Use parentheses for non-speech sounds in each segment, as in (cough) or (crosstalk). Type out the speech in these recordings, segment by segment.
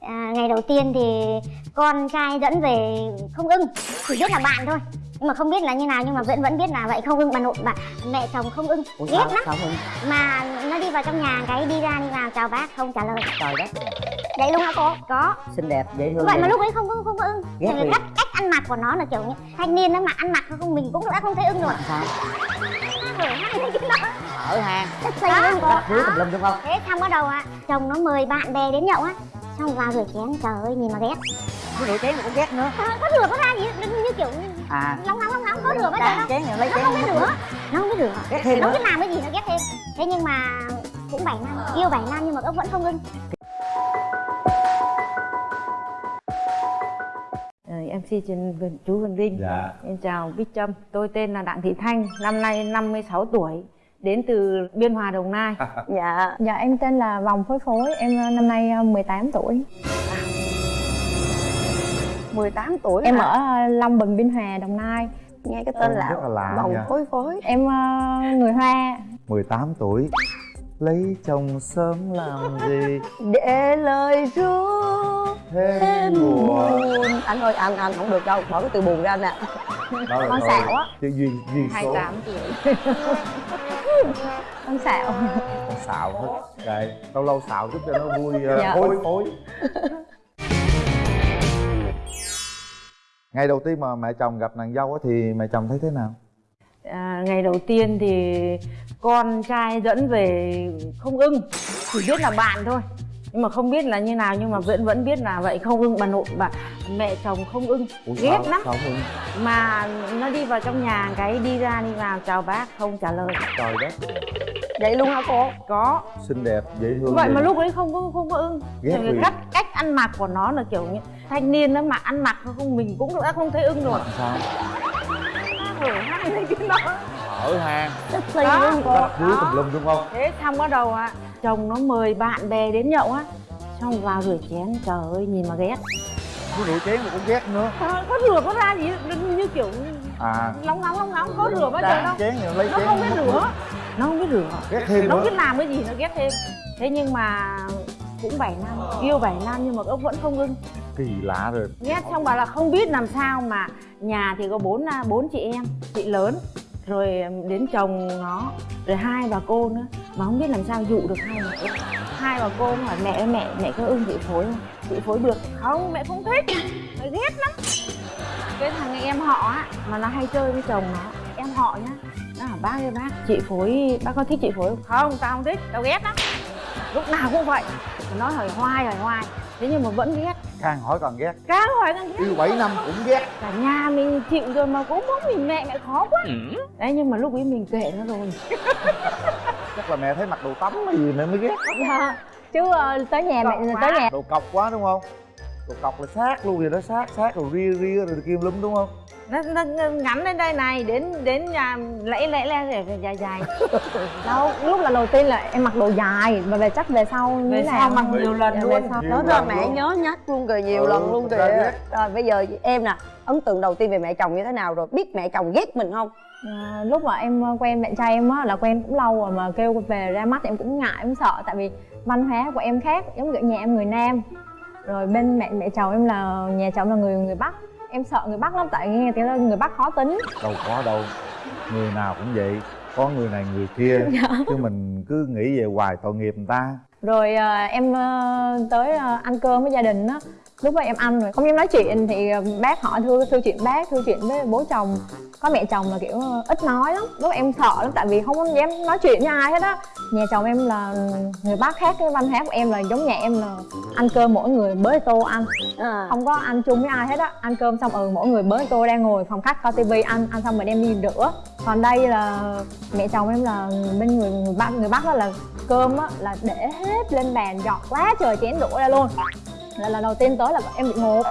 à, ngày đầu tiên thì con trai dẫn về không ưng chỉ biết là bạn thôi nhưng mà không biết là như nào nhưng mà vẫn vẫn biết là vậy không ưng bà nội bà mẹ chồng không ưng Ủa ghét lắm mà nó đi vào trong nhà cái đi ra đi vào chào bác không trả lời trời đất vậy luôn hả cô có xinh đẹp dễ thương vậy mà lúc ấy không có không có ưng Ghét vì cách cách ăn mặc của nó là kiểu như thanh niên đó mà ăn mặc không mình cũng đã không thấy ưng rồi sao ở hang rất xây luôn cô Đó. lum đúng không thế xong bắt đầu á chồng nó mời bạn bè đến nhậu á xong vào rửa chén trời ơi nhìn mà ghét. Cái rượu chén mà cũng ghét nữa. À, có rửa có ra gì? Như, như kiểu à. Nóng nóng nóng nóng có rửa bao giờ chén rồi lấy nó chén không biết rửa nữa. nó không biết rửa ghét thêm nó biết làm cái gì nó ghét thêm. Thế nhưng mà cũng bảy năm yêu bảy năm nhưng mà ông vẫn không ưng Ờ, em xin trình Vân- chú Vân Vinh Dạ. Em chào Bích Trâm. Tôi tên là Đặng Thị Thanh Năm nay 56 tuổi Đến từ Biên Hòa, Đồng Nai. Dạ Dạ em tên là Vòng Phối Phối, em ờ, năm nay ờ, 18 tuổi. 18 tuổi Em hả? ở ờ, Long Bình, Biên Hòa, Đồng Nai. Nghe cái tên rất là lạ nha. phối phối. Em ờ, người Hoa. 18 tuổi. Lấy chồng sớm làm gì? Để lời ru Thêm thêm buồn. buồn. Anh ơi anh anh không được đâu bỏ cái từ buồn ra anh nè là Con xạo á. Chứ duyên, duyên số. 28 tuổi (laughs) Con xạo Con xạo hết Đây, lâu lâu xạo chút cho nó vui uh, Dạ. phối phối Ngày đầu tiên mà mẹ chồng gặp nàng dâu thì mẹ chồng thấy thế nào? à, Ngày đầu tiên thì con trai dẫn về không ưng Chỉ biết là bạn thôi nhưng mà không biết là như nào nhưng mà vẫn vẫn biết là vậy. Không ưng bà nội bà mẹ chồng không ưng. Ủa, ghét sao- lắm. Sao không ưng? mà nó đi vào trong nhà cái đi ra đi vào chào bác không trả lời. Trời đất. Vậy luôn hả cô? Có. Xinh đẹp, dễ thương vậy mà gì? lúc ấy không có không có ưng. Ghét vì cách cách ăn mặc của nó là kiểu như thanh niên đó mà ăn mặc không mình cũng đã không thấy ưng rồi. Sao? hở hai cái đó Ở hang rất luôn cô. Rách rưới tùm lum đúng không? thế xong bắt đầu á chồng nó mời bạn bè đến nhậu á. Xong vào rửa chén trời ơi nhìn mà ghét. Cái rượu chén mà cũng ghét nữa. Ờ, có rửa có ra gì như, kiểu À. nóng nóng nóng nóng có rửa bao giờ đâu chén lấy nó chén không biết rửa. nó không biết rửa. Ghét thêm nó nữa. biết làm cái gì nó ghét thêm. Thế nhưng mà cũng 7 năm yêu 7 năm nhưng mà ông vẫn không ưng Kỳ lạ rồi. Ghét xong bảo là không biết làm sao mà nhà thì có bốn à, bốn chị em chị lớn rồi đến chồng nó, rồi hai bà cô nữa. Mà không biết làm sao dụ được hai bà cô. Hai bà cô hỏi mẹ ơi, mẹ mẹ có ưng chị phối không? Chị phối được. Không, mẹ không thích. Mẹ ghét lắm. Cái thằng em họ á, mà nó hay chơi với chồng nó, em họ nhá. Nó bảo, bác ơi, bác, chị phối, bác có thích chị phối không? Không, tao không thích. Tao ghét lắm. Lúc nào cũng vậy. Nó hỏi hoài hỏi hoài thế nhưng mà vẫn ghét. Càng hỏi càng ghét. Càng hỏi càng ghét. Yêu 7 năm cũng ghét. Cả nhà mình chịu rồi mà cũng muốn mình mẹ mẹ khó quá. Đấy nhưng mà lúc ấy mình kệ nó rồi. (laughs) Chắc là mẹ thấy mặc đồ tắm hay gì mẹ mới ghét. Dạ. Chứ ờ, tới nhà mẹ tới nhà Đồ cọc quá đúng không? Đồ cọc là sát luôn vậy đó sát sát rồi ria ria rồi kim lum đúng không? Nó, nó, nó ngắn lên đây này đến đến nhà lẫy lẫy lên để dài dài. (laughs) Đâu, lúc là đầu tiên là em mặc đồ dài Và về chắc về sau như về thế sau mặc nhiều lần luôn. về sau. Nhiều đó là mẹ luôn. nhớ nhắc luôn rồi nhiều Ừ, lần luôn kìa. rồi bây giờ em nè ấn tượng đầu tiên về mẹ chồng như thế nào rồi? Biết mẹ chồng ghét mình không? À, lúc mà em ờ, quen bạn trai em á là quen cũng lâu rồi mà kêu về ra mắt em cũng ngại em sợ. Tại vì văn hóa của em khác giống kiểu nhà em người nam. Rồi bên mẹ mẹ chồng em là nhà chồng là người người bắc em sợ người bắc lắm tại nghe tiếng người bắc khó tính. Đâu có đâu Người nào cũng vậy. Có người này người kia. (laughs) Chứ mình cứ nghĩ về hoài tội nghiệp người ta. Rồi ờ, em ờ, tới ờ, ăn cơm với gia đình á lúc đó em ăn rồi. Không dám nói chuyện thì ờ, bác hỏi thưa thưa chuyện bác thưa chuyện với bố chồng. Có mẹ chồng là kiểu ít nói lắm. Lúc em sợ lắm tại vì không dám nói chuyện với ai hết á. Nhà chồng em là người bác khác cái văn hóa của em là giống nhà em là ăn cơm mỗi người bới tô ăn. À. không có ăn chung với ai hết á. Ăn cơm xong ừ mỗi người bới tô đang ngồi phòng khách coi tivi ăn ăn xong rồi đem đi rửa. Còn đây là mẹ chồng em là bên người người bắc người bắc đó là cơm á là để hết lên bàn dọn quá trời chén đổ ra luôn là lần đầu tiên tới là em bị ngộp.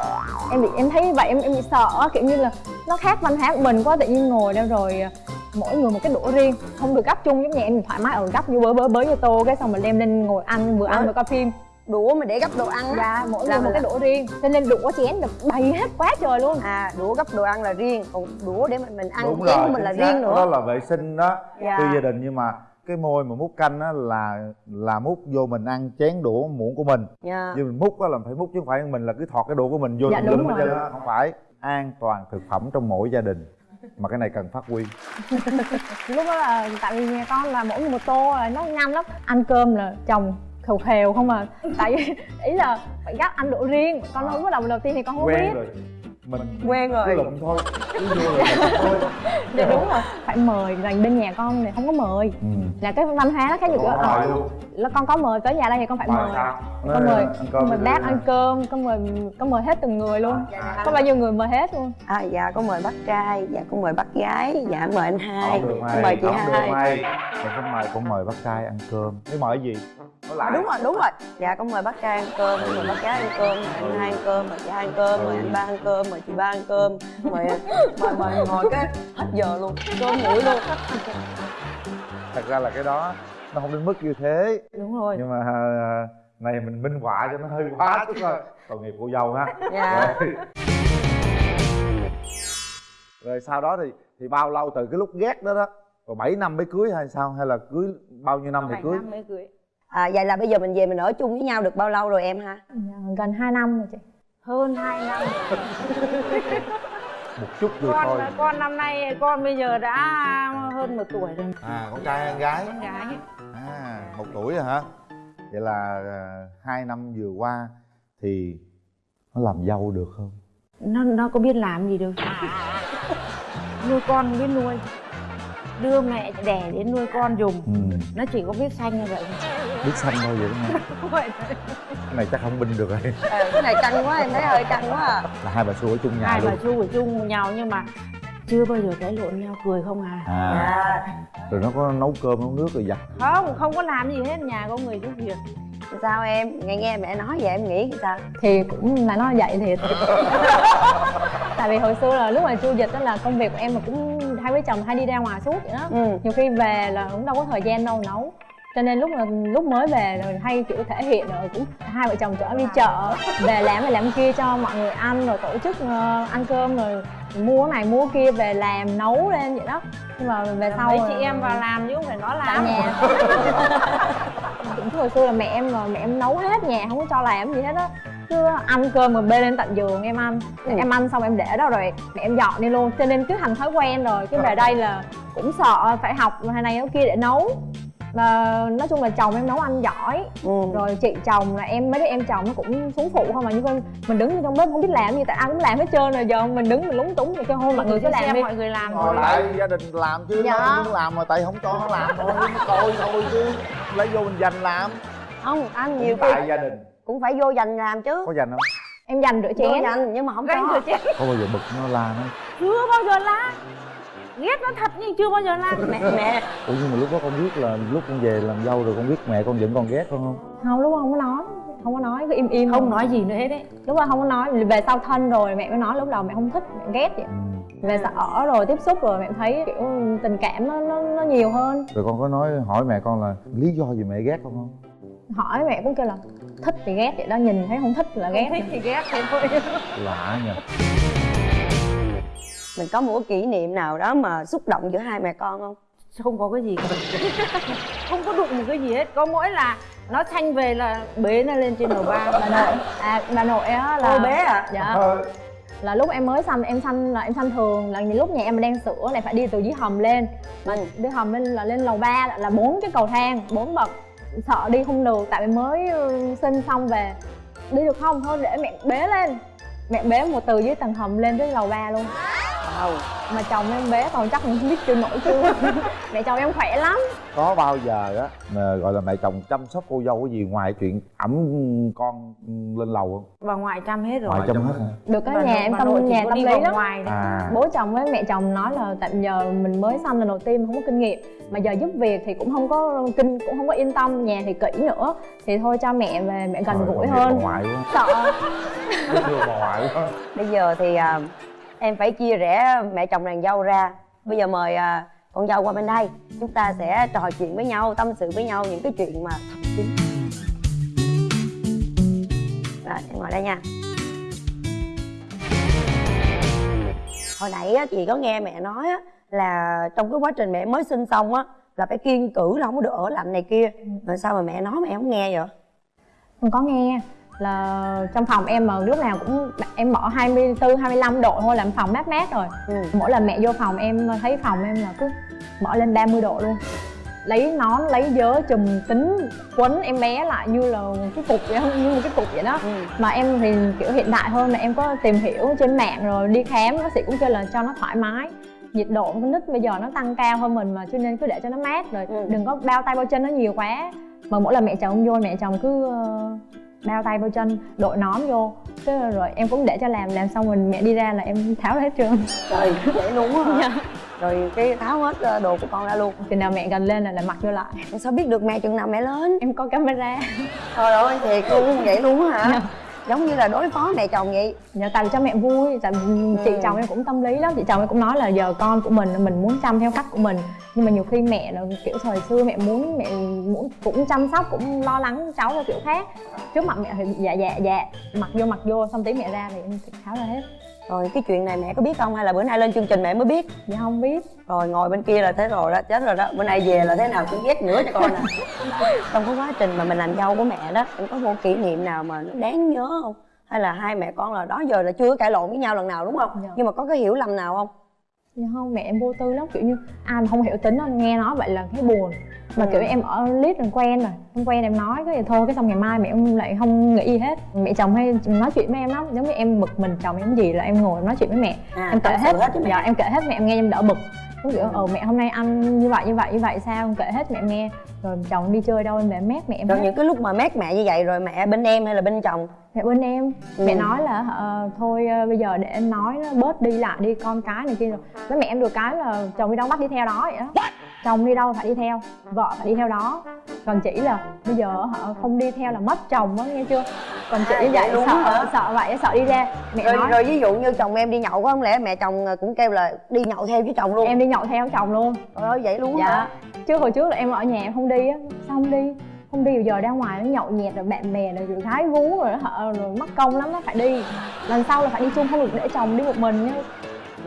Em bị em thấy vậy em em bị sợ á, kiểu như là nó khác văn hóa của mình quá tự nhiên ngồi đâu rồi à, mỗi người một cái đũa riêng không được gấp chung giống nhà em thoải mái ở gấp như bới bới bới như tô cái xong rồi đem lên ngồi ăn vừa ăn vừa coi phim. Đũa mà để gấp đồ ăn á. Dạ mỗi người một mình- cái đũa riêng cho nên đũa chén là bày hết quá trời luôn. À đũa gấp đồ ăn là riêng còn đũa để mình mình ăn Đúng chén rồi của mình là riêng Đó nữa. là vệ sinh đó. Dạ. Tuy gia đình nhưng mà cái môi mà múc canh á là là múc vô mình ăn chén đũa muỗng của mình. Dạ. Nhưng mình múc á là phải múc chứ không phải mình là cứ thọt cái đũa của mình vô Dạ, lum hết không phải an toàn thực phẩm trong mỗi gia đình. Mà cái này cần phát huy. (laughs) Lúc đó là tại vì nhà con là mỗi người một tô là nó nhanh lắm. Ăn cơm là chồng khều khều không à. Tại vì ý là phải gắp ăn độ riêng. Con không có lần đầu tiên thì con không quen biết. rồi mình quen rồi. lụm thôi. Cứ vô rồi lụm (laughs) thôi. Dạ đúng rồi phải mời là bên nhà con thì không có mời. Ừ. là cái văn hóa nó khác Có ờ, là con có mời tới nhà đây thì con phải Mời con mời Ăn cơm con mời bác ăn cơm con mời con mời hết từng người luôn. Dạ, có bao nhiêu người mời hết luôn? À dạ con mời bác trai dạ con mời bác gái dạ mời anh hai mời chị hai. không mời con mời bác trai ăn cơm. Thế mời gì À, lại đúng rồi đúng rồi. Dạ con mời bác trai ăn cơm con mời bác gái ăn cơm mời anh hai ăn cơm mời chị hai ăn cơm mời anh ba ăn cơm mời chị ba ăn cơm mời mời mời ngồi cái hết giờ luôn cơm nguội luôn. Thật ra là cái đó nó không đến mức như thế. Đúng rồi. Nhưng mà à, này mình minh họa cho nó hơi quá chút thôi. Tội nghiệp cô dâu ha. Dạ. Rồi. rồi sau đó thì thì bao lâu từ cái lúc ghét đó đó? Rồi 7 năm mới cưới hay sao? Hay là cưới bao nhiêu năm thì bảy cưới? năm mới cưới à, vậy là bây giờ mình về mình ở chung với nhau được bao lâu rồi em ha? Dạ, gần 2 năm rồi chị. Hơn 2 năm. (laughs) Một chút vậy con thôi. con năm nay con bây giờ đã hơn một tuổi rồi. À con trai hay con gái. Con gái. À một tuổi rồi hả? Vậy là à, hai năm vừa qua thì nó làm dâu được không? Nó nó có biết làm gì đâu (laughs) nuôi con biết nuôi. Đưa mẹ đẻ đến nuôi con dùng. Ừ. nó chỉ có biết xanh như vậy biết xanh thôi vậy đúng không thôi cái này chắc không binh được rồi. À, cái này căng quá em thấy hơi căng quá à. Là hai bà xu ở chung nhà hai luôn. bà chu ở chung với nhau nhưng mà chưa bao giờ cãi lộn nhau cười không à. À. Rồi nó có nấu cơm nấu nước rồi giặt không không có làm gì hết nhà có người giúp việc. Sao em? Nghe nghe mẹ nói vậy em nghĩ sao? Thì cũng là nó vậy thiệt (laughs) tại vì hồi xưa là lúc mà chu dịch đó là công việc của em mà cũng hai vợ chồng hay đi ra ngoài suốt vậy đó. Ừ. Nhiều khi về là cũng đâu có thời gian đâu nấu cho nên lúc mà lúc mới về rồi hay kiểu thể hiện rồi cũng hai vợ chồng chở đi chợ. Về làm này làm kia cho mọi người ăn rồi tổ chức ờ, ăn cơm rồi mua này mua kia về làm nấu lên vậy đó. Nhưng mà về sau mấy rồi- chị em vào làm chứ không phải nó làm. Nhà. Cũng (laughs) hồi xưa là mẹ em mà mẹ em nấu hết nhà không có cho làm gì hết á. Cứ ăn cơm rồi bê lên tận giường em ăn. Em ăn xong em để đó rồi mẹ em dọn đi luôn. Cho nên cứ thành thói quen rồi. Cái về đây là cũng sợ phải học hay này cái kia để nấu và nói chung là chồng em nấu ăn giỏi. Ừ. Rồi chị chồng là em mấy đứa em chồng nó cũng xuống phụ không mà như con mình đứng trong bếp không biết làm gì tại ai cũng làm hết trơn rồi giờ mình đứng mình lúng túng rồi cho thôi mọi người cứ làm đi. mọi người làm thôi lại gia đình làm chứ Dạ. nó muốn làm mà tại không cho nó làm thôi coi thôi chứ. Lấy vô mình dành làm. Không anh nhiều tại gia đình. cũng phải vô dành làm chứ. Có dành không? Em dành rửa chén. Dành nhưng mà không cho. rồi chết có bao giờ bực nó la nó? Chưa bao giờ la ghét nó thật nhưng chưa bao giờ la mẹ mẹ. Ủa nhưng mà lúc đó con biết là lúc con về làm dâu rồi con biết mẹ con giận con ghét con không? Không lúc đó không có nói. Không có nói cứ im im. Không nói gì nữa hết đấy lúc đó không có nói về sau thân rồi mẹ mới nói lúc đầu mẹ không thích mẹ ghét vậy. Ừ. về ở rồi tiếp xúc rồi mẹ thấy kiểu tình cảm nó nó, nó nhiều hơn. Rồi con có nói hỏi mẹ con là lý do gì mẹ ghét con không? Hỏi mẹ cũng kêu là thích thì ghét vậy đó nhìn thấy không thích là ghét. thích thì ghét thế thôi. Lạ nhỉ mình có một cái kỷ niệm nào đó mà xúc động giữa hai mẹ con không? Không có cái gì cả? (laughs) Không có đụng một cái gì hết. Có mỗi là nó thanh về là bế nó lên trên đầu ba. Bà nội. À bà nội á là cô bé à? Dạ. Ờ, là lúc em mới sanh em sanh là em sanh thường. Là lúc nhà em mà đang sữa này phải đi từ dưới hầm lên. Mà Ừ. đi hầm lên là lên lầu ba là bốn cái cầu thang bốn bậc. Sợ đi không được tại vì mới ừ, sinh xong về. Đi được không? Thôi để mẹ bế lên mẹ bế một từ dưới tầng hầm lên tới lầu ba luôn. Wow. Mà chồng em bế còn chắc không biết chưa nổi chưa. (laughs) Mẹ chồng em khỏe lắm có bao giờ á mà gọi là mẹ chồng chăm sóc cô dâu cái gì ngoài chuyện ẩm con lên lầu không? Bà ngoại chăm hết rồi. Ngoài chăm hết hả? Được cái Bà nhà em tâm nhà tâm lý lắm. ngoài à. Bố chồng với mẹ chồng nói là tại giờ mình mới sanh lần đầu tiên mà không có kinh nghiệm. Mà giờ giúp việc thì cũng không có kinh cũng không có yên tâm nhà thì kỹ nữa. Thì thôi cho mẹ về mẹ gần gũi hơn. bà ngoại quá. Sợ. (laughs) Ngoại bây giờ thì à, em phải chia rẽ mẹ chồng nàng dâu ra. Bây giờ mời à, con dâu qua bên đây chúng ta sẽ trò chuyện với nhau tâm sự với nhau những cái chuyện mà thầm kín rồi em ngồi đây nha. Hồi nãy á, chị có nghe mẹ nói á, là trong cái quá trình mẹ mới sinh xong á là phải kiên cử là không có được ở lạnh này kia. Rồi sao mà mẹ nói mẹ không nghe vậy? Không có nghe là trong phòng em mà lúc nào cũng em mở 24 25 độ thôi làm phòng mát mát rồi ừ. mỗi lần mẹ vô phòng em thấy phòng em là cứ mở lên 30 độ luôn lấy nón lấy vớ chùm tính quấn em bé lại như là cái cục vậy không như một cái cục vậy đó Ừ. mà em thì kiểu hiện đại hơn là em có tìm hiểu trên mạng rồi đi khám bác sĩ cũng kêu là cho nó thoải mái nhiệt độ con nít bây giờ nó tăng cao hơn mình mà cho nên cứ để cho nó mát rồi Ừ. đừng có bao tay bao chân nó nhiều quá mà mỗi lần mẹ chồng vô mẹ chồng cứ bao tay bao chân đội nón vô. Thế rồi em cũng để cho làm làm xong rồi mẹ đi ra là em tháo ra hết trơn. Trời luôn á hả? Rồi cái tháo hết ờ, đồ của con ra luôn. Chừng nào mẹ gần lên là lại mặc vô lại. Sao biết được mẹ chừng nào mẹ lớn em có camera. Trời ơi thiệt luôn vậy luôn hả? Dạ. Giống như là đối phó mẹ chồng vậy. Dạ tại vì cho mẹ vui, tại vì chị Ừ. chồng em cũng tâm lý lắm. Chị chồng em cũng nói là giờ con của mình mình muốn chăm theo cách của mình. Nhưng mà nhiều khi mẹ là kiểu thời xưa mẹ muốn mẹ muốn cũng chăm sóc cũng lo lắng cháu theo kiểu khác. Trước mặt mẹ thì dạ dạ dạ mặc vô mặc vô xong tí mẹ ra thì em tháo ra hết rồi cái chuyện này mẹ có biết không? Hay là bữa nay lên chương trình mẹ mới biết? Dạ không biết. Rồi ngồi bên kia là thế rồi đó chết rồi đó. Bữa nay về là thế nào cũng ghét nữa cho con nè (laughs) trong cái quá trình mà mình làm dâu của mẹ đó em có một kỷ niệm nào mà nó đáng nhớ không? Hay là hai mẹ con là đó giờ là chưa cãi lộn với nhau lần nào đúng không? Dạ. nhưng mà có cái hiểu lầm nào không? Dạ không, mẹ em vô tư lắm, kiểu như ai mà không hiểu tính á, nghe nói vậy là thấy buồn Mà Ừ. kiểu em ở lít rồi quen rồi, không quen em nói cái gì thôi, cái xong ngày mai mẹ em lại không nghĩ gì hết. Mẹ chồng hay nói chuyện với em lắm, giống như em bực mình chồng em gì là em ngồi nói chuyện với mẹ. À, Em kể hết, hết dạ em kể hết mẹ em nghe em đỡ bực. Giống kiểu, ờ mẹ hôm nay ăn như vậy như vậy như vậy sao, em kể hết mẹ nghe. Rồi chồng đi chơi đâu em mẹ mét mẹ em rồi hết. những cái lúc mà mát mẹ như vậy rồi mẹ bên em hay là bên chồng? Mẹ bên em. Ừ. mẹ nói là ờ, thôi ờ, bây giờ để em nói nó bớt đi lại đi con cái này kia rồi. Với mẹ em được cái là chồng đi đâu bắt đi theo đó vậy đó chồng đi đâu phải đi theo vợ phải đi theo đó. Còn chỉ là bây giờ họ không đi theo là mất chồng á nghe chưa? Còn chị À, vậy luôn sợ hả? sợ vậy sợ đi ra. Mẹ rồi, nói. rồi ví dụ như chồng em đi nhậu có không lẽ mẹ chồng cũng kêu là đi nhậu theo với chồng luôn? Em đi nhậu theo chồng luôn. Trời ơi vậy luôn hả dạ. chứ hồi trước là em ở nhà em không đi á. Sao không đi? Không đi giờ ra ngoài nó nhậu nhẹt rồi bạn bè rồi rồi gái vú rồi họ rồi mất công lắm nó phải đi. Lần sau là phải đi chung không được để chồng đi một mình nhá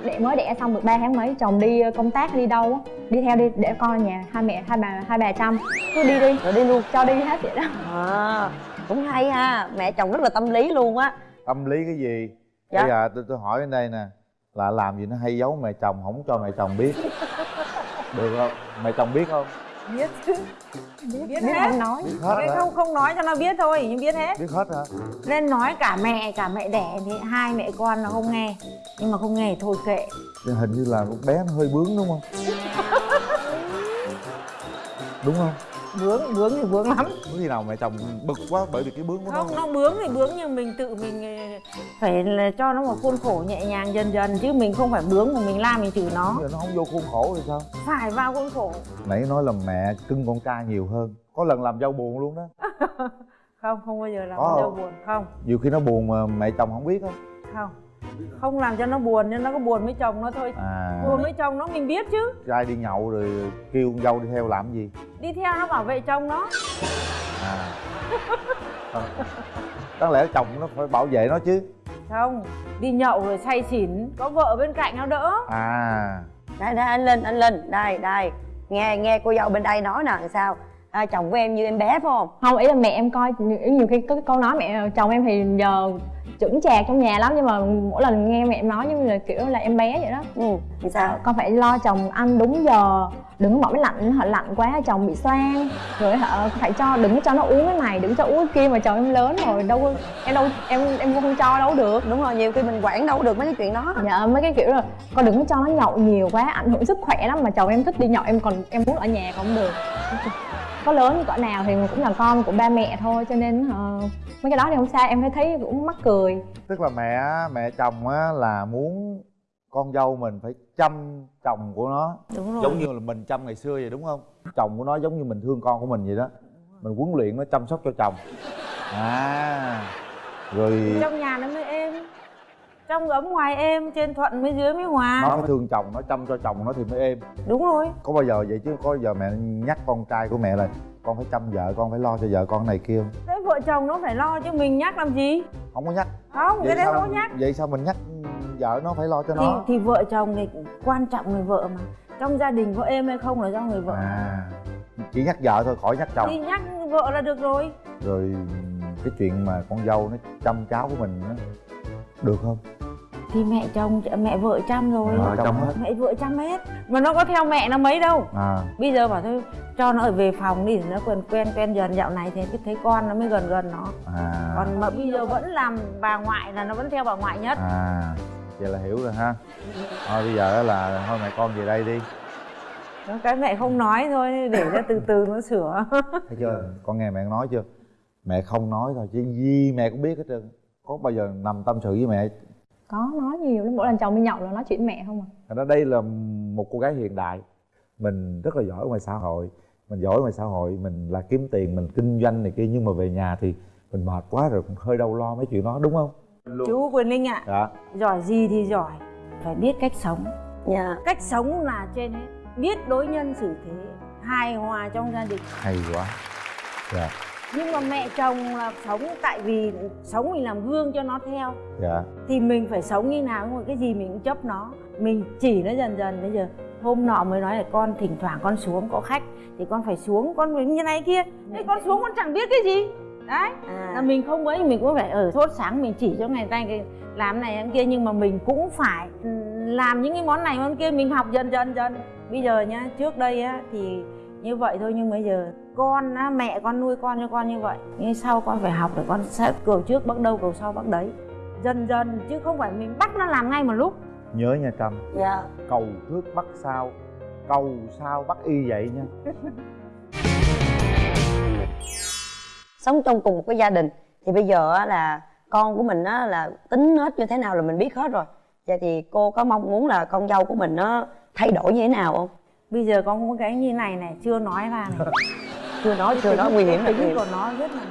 để mới đẻ xong được 3 tháng mấy? Chồng đi công tác đi đâu á? Đi theo đi để con ở nhà hai mẹ hai bà hai bà chăm. Cứ đi đi rồi đi luôn cho đi hết vậy đó. À cũng hay ha. Mẹ chồng rất là tâm lý luôn á. Tâm lý cái gì? Dạ. bây giờ tôi tôi hỏi bên đây nè là làm gì nó hay giấu mẹ chồng không cho mẹ chồng biết? (laughs) Được không? Mẹ chồng biết không biết chứ. Biết, Biết hết. nói. Biết hết không không nói cho nó biết thôi nhưng biết hết. Biết hết hả? Nên nói cả mẹ cả mẹ đẻ thì hai mẹ con nó không nghe. Nhưng mà không nghe thì thôi kệ. Nhưng hình như là con bé nó hơi bướng đúng không? (laughs) Đúng không bướng bướng thì bướng lắm. Có khi nào mẹ chồng bực quá bởi vì cái bướng của nó không nó bướng thì bướng nhưng mình tự mình ờ, phải là cho nó một khuôn khổ nhẹ nhàng dần dần chứ mình không phải bướng mà mình la mình chửi nó. Nó không vô khuôn khổ thì sao? Phải vào khuôn khổ. Nãy nói là mẹ cưng con trai nhiều hơn. Có lần làm dâu buồn luôn đó. (laughs) Không không bao giờ làm dâu không? buồn không. Nhiều khi nó buồn mà mẹ chồng không biết á. Không không làm cho nó buồn nhưng nó có buồn với chồng nó thôi. À. Buồn với chồng nó mình biết chứ. Trai đi nhậu rồi kêu con dâu đi theo làm gì? Đi theo nó bảo vệ chồng nó. À. Đáng lẽ chồng nó phải bảo vệ nó chứ. Không đi nhậu rồi say xỉn có vợ bên cạnh nó đỡ. À. Đây đây anh linh anh linh. Đây đây. Nghe nghe cô dâu bên đây nói nè sao? À, chồng của em như em bé phải không? Không ý là mẹ em coi nhiều, nhiều khi có cái câu nói mẹ chồng em thì giờ chững chạc trong nhà lắm nhưng mà mỗi lần nghe mẹ em nói như là kiểu là em bé vậy đó. Ừ sao? Con phải lo chồng ăn đúng giờ đừng có bỏ máy lạnh họ lạnh quá chồng bị xoang. Rồi họ phải cho đừng cho nó uống cái này đừng cho uống cái kia mà chồng em lớn rồi đâu có- em đâu em em không cho đâu được. Đúng rồi nhiều khi mình quản đâu được mấy cái chuyện đó. Dạ mấy cái kiểu là con đừng có cho nó nhậu nhiều quá ảnh hưởng sức khỏe lắm mà chồng em thích đi nhậu em còn em muốn ở nhà còn không được có lớn cỡ nào thì cũng là con của ba mẹ thôi cho nên ờ, mấy cái đó thì không sao em thấy thấy cũng mắc cười. Tức là mẹ mẹ chồng á là muốn con dâu mình phải chăm chồng của nó. Đúng rồi. Giống như là mình chăm ngày xưa vậy đúng không? Chồng của nó giống như mình thương con của mình vậy đó. Mình huấn luyện nó chăm sóc cho chồng. À rồi trong nhà nó mới êm trong ấm ngoài êm trên thuận mới dưới mới hòa. Nó phải thương chồng nó chăm cho chồng nó thì mới êm. Đúng rồi. Có bao giờ vậy chứ? Có giờ mẹ nhắc con trai của mẹ là con phải chăm vợ con phải lo cho vợ con này kia không? Thế vợ chồng nó phải lo chứ mình nhắc làm gì? Không có nhắc. Không cái đấy không có nhắc. vậy sao mình nhắc vợ nó phải lo cho thì, nó? Thì vợ chồng thì quan trọng người vợ mà. Trong gia đình có êm hay không là do người vợ. À chỉ nhắc vợ thôi khỏi nhắc thì chồng nhắc vợ là được rồi. Rồi cái chuyện mà con dâu nó chăm cháu của mình nó được không thì mẹ chồng mẹ vợ chăm rồi. Vợ chăm hết. mẹ vợ chăm hết. Mà nó có theo mẹ nó mấy đâu. À. Bây giờ bảo thôi cho nó ở về phòng đi nó quen quen quen dần. Dạo này thì thấy con nó mới gần gần nó. À. Còn mà bây giờ vẫn làm bà ngoại là nó vẫn theo bà ngoại nhất. À. Vậy là hiểu rồi ha. Thôi bây giờ là thôi mẹ con về đây đi. Cái mẹ không nói thôi để cho từ từ nó sửa. (laughs) Thấy chưa? Con nghe mẹ nói chưa? Mẹ không nói thôi chứ gì mẹ cũng biết hết trơn. Có bao giờ nằm tâm sự với mẹ có nói nhiều lắm mỗi lần chồng đi nhậu là nói chuyện mẹ không à. Thành ra đây là một cô gái hiện đại. Mình rất là giỏi ngoài xã hội. Mình giỏi ngoài xã hội mình là kiếm tiền mình kinh doanh này kia nhưng mà về nhà thì mình mệt quá rồi cũng hơi đau lo mấy chuyện đó đúng không? Chú quyền linh ạ. Dạ. Giỏi gì thì giỏi. Phải biết cách sống. Dạ. Cách sống là trên hết. Biết đối nhân xử thế hài hòa trong gia đình. Hay quá. Dạ nhưng mà mẹ chồng là sống tại vì sống mình làm gương cho nó theo. Dạ. Thì mình phải sống như nào nhưng mà cái gì mình cũng chấp nó. Mình chỉ nó dần dần bây giờ hôm nọ mới nói là con thỉnh thoảng con xuống có khách thì con phải xuống con phải như này kia. Thế con xuống con chẳng biết cái gì. Đấy. Là à mình không ấy mình cũng phải ở sốt sáng mình chỉ cho ngày tay cái làm này làm kia nhưng mà mình cũng phải làm những cái món này món kia mình học dần dần dần. Bây giờ nhá trước đây á thì như vậy thôi nhưng bây giờ con á mẹ con nuôi con cho con như vậy. Nhưng sau con phải học để con sẽ cầu trước bắt đâu cầu sau bắt đấy. Dần dần chứ không phải mình bắt nó làm ngay một lúc. Nhớ nha trâm dạ. Cầu trước bắt sau. Cầu sau bắt y vậy nha. (laughs) Sống trong cùng một cái gia đình thì bây giờ á là con của mình á là tính nết như thế nào là mình biết hết rồi. Vậy thì cô có mong muốn là con dâu của mình nó thay đổi như thế nào không? Bây giờ con có cái như này này chưa nói ra này (laughs) chưa nói chưa nói nguy hiểm là nguy tính hiểm của nó rất là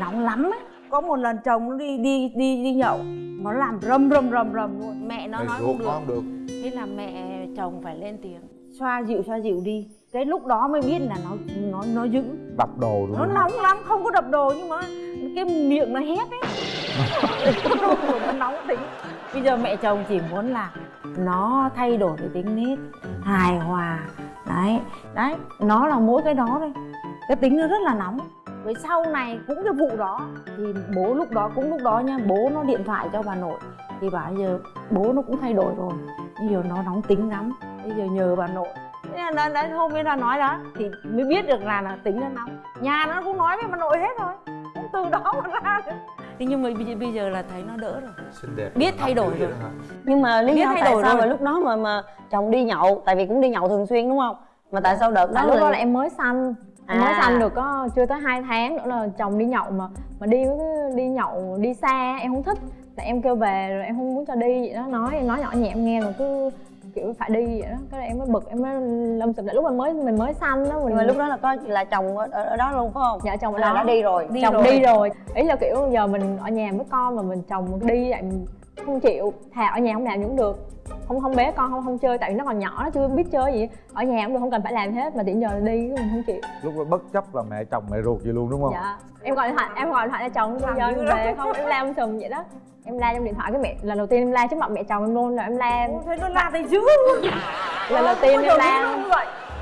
nóng lắm ấy. Có một lần chồng nó đi đi đi đi nhậu nó làm rầm rầm rầm rầm luôn. Mẹ nó nói không được. không được. Thế là mẹ chồng phải lên tiếng. Xoa dịu xoa dịu đi. Cái lúc đó mới biết là nó nó nó dữ. Đập đồ rồi nó nóng lắm không có đập đồ nhưng mà cái miệng nó hét ấy. (laughs) Nó nóng tính. Bây giờ mẹ chồng chỉ muốn là nó thay đổi cái tính nết hài hòa. Đấy đấy nó là mỗi cái đó thôi cái tính nó rất là nóng. Với sau này cũng cái vụ đó thì bố lúc đó cũng lúc đó nha bố nó điện thoại cho bà nội. Thì bảo giờ bố nó cũng thay đổi rồi. Bây giờ nó nóng tính lắm. Bây giờ nhờ bà nội. Thế là đấy hôm ấy là nói đó thì mới biết được là, là tính nó nóng. Nhà nó cũng nói với bà nội hết rồi. Cũng từ đó mà ra được. thế nhưng mà bây giờ, là thấy nó đỡ rồi. Xinh đẹp. Biết thay đổi rồi. nhưng mà lý Biết do thay tại đổi sao rồi. mà lúc đó mà mà chồng đi nhậu tại vì cũng đi nhậu thường xuyên đúng không? Mà tại sao đợt đó tại lúc đó là là em mới sanh em mới À. sanh được có chưa tới 2 tháng nữa là chồng đi nhậu mà mà đi đi nhậu đi xa em không thích. Tại em kêu về rồi em không muốn cho đi vậy đó. Nói em nói nhỏ nhẹ em nghe mà cứ kiểu phải đi vậy đó. Cái là em mới bực em mới lâm sụp lại. Lúc mình mới mình mới sanh đó mình mà lúc đó là có là chồng ở, ở, đó luôn phải không? Dạ chồng ở là đó. đã đi rồi Đi chồng rồi. đi. Rồi ý là kiểu giờ mình ở nhà với con mà mình chồng đi vậy không chịu thà ở nhà không làm gì cũng được. Không không bé con không không chơi tại vì nó còn nhỏ nó chưa biết chơi gì. Ở nhà cũng được không cần phải làm hết mà tiện giờ đi mình không chịu. Lúc đó bất chấp là mẹ chồng mẹ ruột gì luôn đúng không? Dạ. Em gọi điện thoại em gọi điện thoại cho chồng bây giờ em về không em la em sùm vậy đó. Em la trong điện thoại cái mẹ lần đầu tiên em la trước mặt mẹ chồng em luôn rồi em la thế nó la thấy dữ luôn. Lần đầu tiên em la.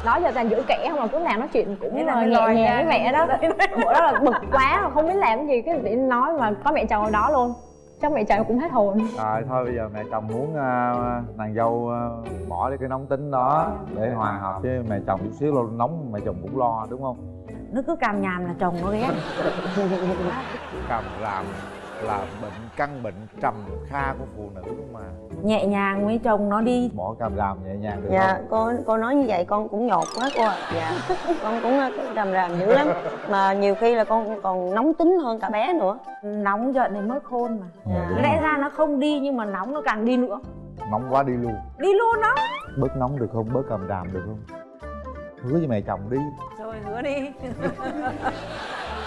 đó giờ toàn giữ kẻ không mà cứ làm nói chuyện cũng là ờ, nhẹ nhàng với mẹ đó. (laughs) Bữa đó là bực quá không biết làm cái gì cái nhiên nói mà có mẹ chồng ở đó luôn chắc mẹ chồng cũng hết hồn. Rồi thôi bây giờ mẹ chồng muốn à, nàng dâu à, bỏ đi cái nóng tính đó để hòa hợp với mẹ chồng chút xíu luôn nóng mẹ chồng cũng lo đúng không? Nó cứ càm nhàm là chồng nó ghét. (laughs) Cầm làm là bệnh căn bệnh trầm kha của phụ nữ mà. Nhẹ nhàng với chồng nó đi. Bỏ càm ràm nhẹ nhàng được dạ không? cô cô nói như vậy con cũng nhột quá cô ạ. Dạ con cũng ờ, ràm ràm dữ lắm. Mà nhiều khi là con còn nóng tính hơn cả bé nữa. Nóng giận thì mất khôn mà. Dạ, lẽ rồi. ra nó không đi nhưng mà nóng nó càng đi nữa. Nóng quá đi luôn. Đi luôn đó. Bớt nóng được không? Bớt càm ràm được không? Hứa với mẹ chồng đi. Rồi hứa đi (laughs)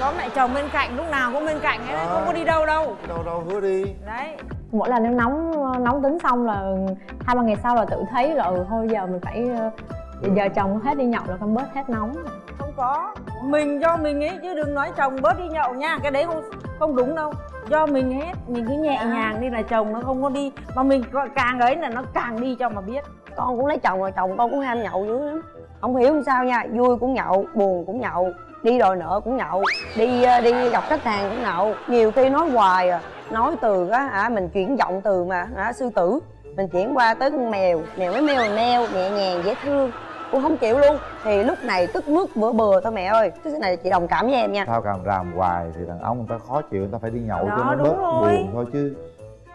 có mẹ chồng bên cạnh lúc nào cũng bên cạnh ấy đấy, không có đi đâu đâu. Đâu đâu hứa đi. Đấy. Mỗi lần em nóng nóng tính xong là hai ba ngày sau là tự thấy là ừ thôi giờ mình phải ờ, giờ chồng hết đi nhậu là con bớt hết nóng. Không có. Mình do mình ấy chứ đừng nói chồng bớt đi nhậu nha cái đấy không không đúng đâu. Do mình hết mình cứ nhẹ nhàng đi là chồng nó không có đi mà mình càng ấy là nó càng đi cho mà biết. Con cũng lấy chồng rồi chồng con cũng ham nhậu dữ lắm. Không hiểu làm sao nha vui cũng nhậu buồn cũng nhậu đi đòi nợ cũng nhậu đi ờ, đi gặp khách hàng cũng nhậu. Nhiều khi nói hoài à nói từ á hả mình chuyển giọng từ mà hả sư tử. Mình chuyển qua tới con mèo mèo mới mèo mèo nhẹ nhàng dễ thương. Cũng không chịu luôn. Thì lúc này tức nước bữa bừa thôi mẹ ơi. Cái này chị đồng cảm với em nha. Sao càm ràm hoài thì đàn ông người ta khó chịu người ta phải đi nhậu Đó, cho nó bớt rồi. buồn thôi chứ.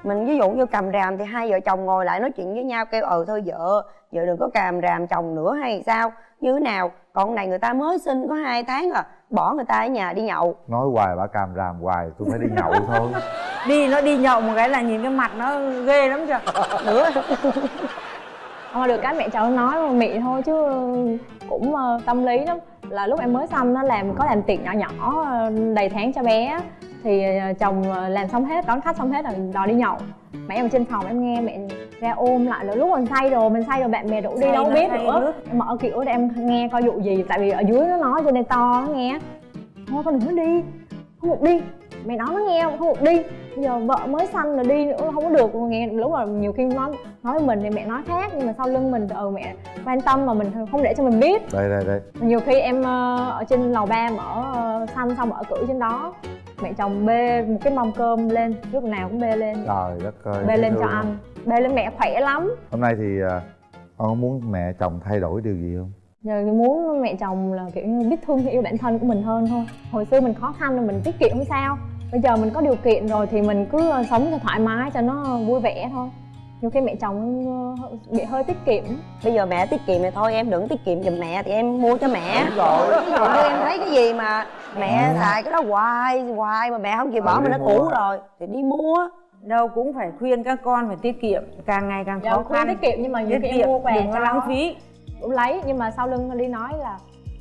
Mình ví dụ như cầm ràm thì hai vợ chồng ngồi lại nói chuyện với nhau kêu ờ thôi vợ vợ đừng có càm ràm chồng nữa hay sao? Như thế nào còn này người ta mới sinh có hai tháng à bỏ người ta ở nhà đi nhậu. Nói hoài bà càm ràm hoài tôi phải đi nhậu thôi. Đi nó đi nhậu một cái là nhìn cái mặt nó ghê lắm chưa? Nữa Mà được cái mẹ chồng nói mị thôi chứ cũng ờ, tâm lý lắm. Là lúc em mới xăm nó làm có làm tiệc nhỏ nhỏ ờ, đầy tháng cho bé thì ờ, chồng làm xong hết đón khách xong hết là đòi đi nhậu. Mẹ em ở trên phòng em nghe mẹ ra ôm lại là lúc mình say rồi mình say rồi bạn bè rủ đi đâu biết nữa. nước. em mở kiểu để em nghe coi vụ gì tại vì ở dưới nó nói cho nên to nó nghe. Thôi con đừng có đi không được đi mẹ nói nó nghe không được đi. Giờ vợ mới sanh rồi đi nữa không có được. Nghe lúc mà nhiều khi nói nói với mình thì mẹ nói khác nhưng mà sau lưng mình ừ mẹ quan tâm mà mình không để cho mình biết. Đây đây đây. Nhiều khi em ờ, ở trên lầu ba mở ờ, xanh xong mở cửa trên đó mẹ chồng bê một cái mâm cơm lên lúc nào cũng bê lên. Trời đất ơi bê lên cho anh. bê lên mẹ khỏe lắm. Hôm nay thì à, con có muốn mẹ chồng thay đổi điều gì không? Giờ muốn mẹ chồng là kiểu như biết thương yêu bản thân của mình hơn thôi. Hồi xưa mình khó khăn rồi mình tiết kiệm không sao bây giờ mình có điều kiện rồi thì mình cứ ờ, sống cho thoải mái cho nó vui vẻ thôi. Nhiều khi mẹ chồng ờ, bị hơi tiết kiệm. Bây giờ mẹ tiết kiệm thì thôi em đừng tiết kiệm giùm mẹ thì em mua cho mẹ. Đúng rồi. như em thấy cái gì mà mẹ Ừ. xài cái đó hoài hoài mà mẹ không chịu bỏ Ừ, mà nó cũ rồi thì đi mua. Đâu cũng phải khuyên các con phải tiết kiệm càng ngày càng dạ khó khăn. tiết kiệm nhưng mà nhiều tiết khi em mua quà đừng có cho lãng phí. cũng lấy nhưng mà sau lưng đi nói là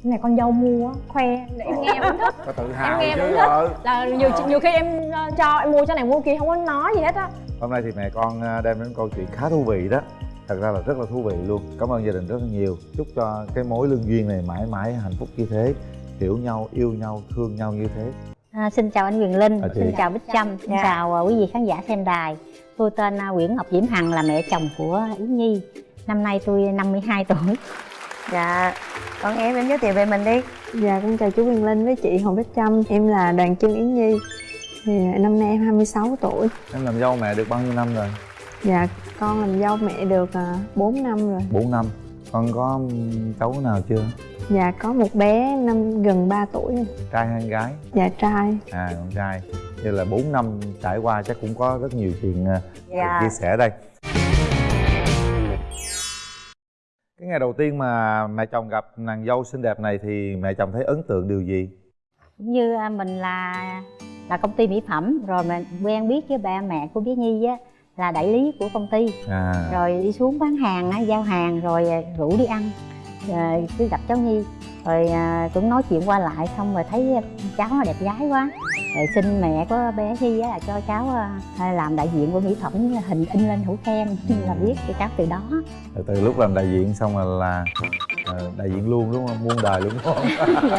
này con dâu mua khoe. Để em nghe em cũng thích có tự em hào nghe em chứ cũng thích ờ. là nhiều nhiều khi em ờ, cho em mua cho này mua kia không có nói gì hết á. Hôm nay thì mẹ con à, đem đến câu chuyện khá thú vị đó. Thật ra là rất là thú vị luôn. Cảm ơn gia đình rất là nhiều. Chúc cho cái mối lương duyên này mãi mãi hạnh phúc như thế. Hiểu nhau yêu nhau thương nhau như thế. À, xin chào anh Quyền Linh, À, xin chào Bích Trâm, xin Dạ. chào quý vị khán giả xem đài. Tôi tên Nguyễn Ngọc Diễm Hằng là mẹ chồng của Yến Nhi. Năm nay tôi 52 tuổi. dạ con em em giới thiệu về mình đi. Dạ con chào chú Quyền Linh với chị Hồ Bích Trâm. Em là Đoàn Trương Yến Nhi. Thì Năm nay em 26 tuổi. Em làm dâu mẹ được bao nhiêu năm rồi? Dạ con làm dâu mẹ được à, 4 năm rồi. 4 năm. Con có cháu nào chưa? Dạ có một bé năm gần 3 tuổi rồi. trai hay gái? Dạ trai. À con trai. Như là 4 năm trải qua chắc cũng có rất nhiều chuyện à, dạ. chia sẻ đây cái ngày đầu tiên mà mẹ chồng gặp nàng dâu xinh đẹp này thì mẹ chồng thấy ấn tượng điều gì? Cũng như à, mình là là công ty mỹ phẩm rồi mình quen biết với ba mẹ của bé Nhi á là đại lý của công ty. À. Rồi đi xuống bán hàng á, giao hàng rồi à, rủ đi ăn rồi cứ gặp cháu Nhi rồi à, cũng nói chuyện qua lại xong rồi thấy cháu nó đẹp gái quá. Rồi xin mẹ của bé á là cho cháu à, làm đại diện của mỹ phẩm hình in lên hữu khen là biết cho cháu từ đó. Rồi từ lúc làm đại diện xong rồi là ờ, đại diện luôn đúng không? Muôn đời luôn đúng không? (laughs)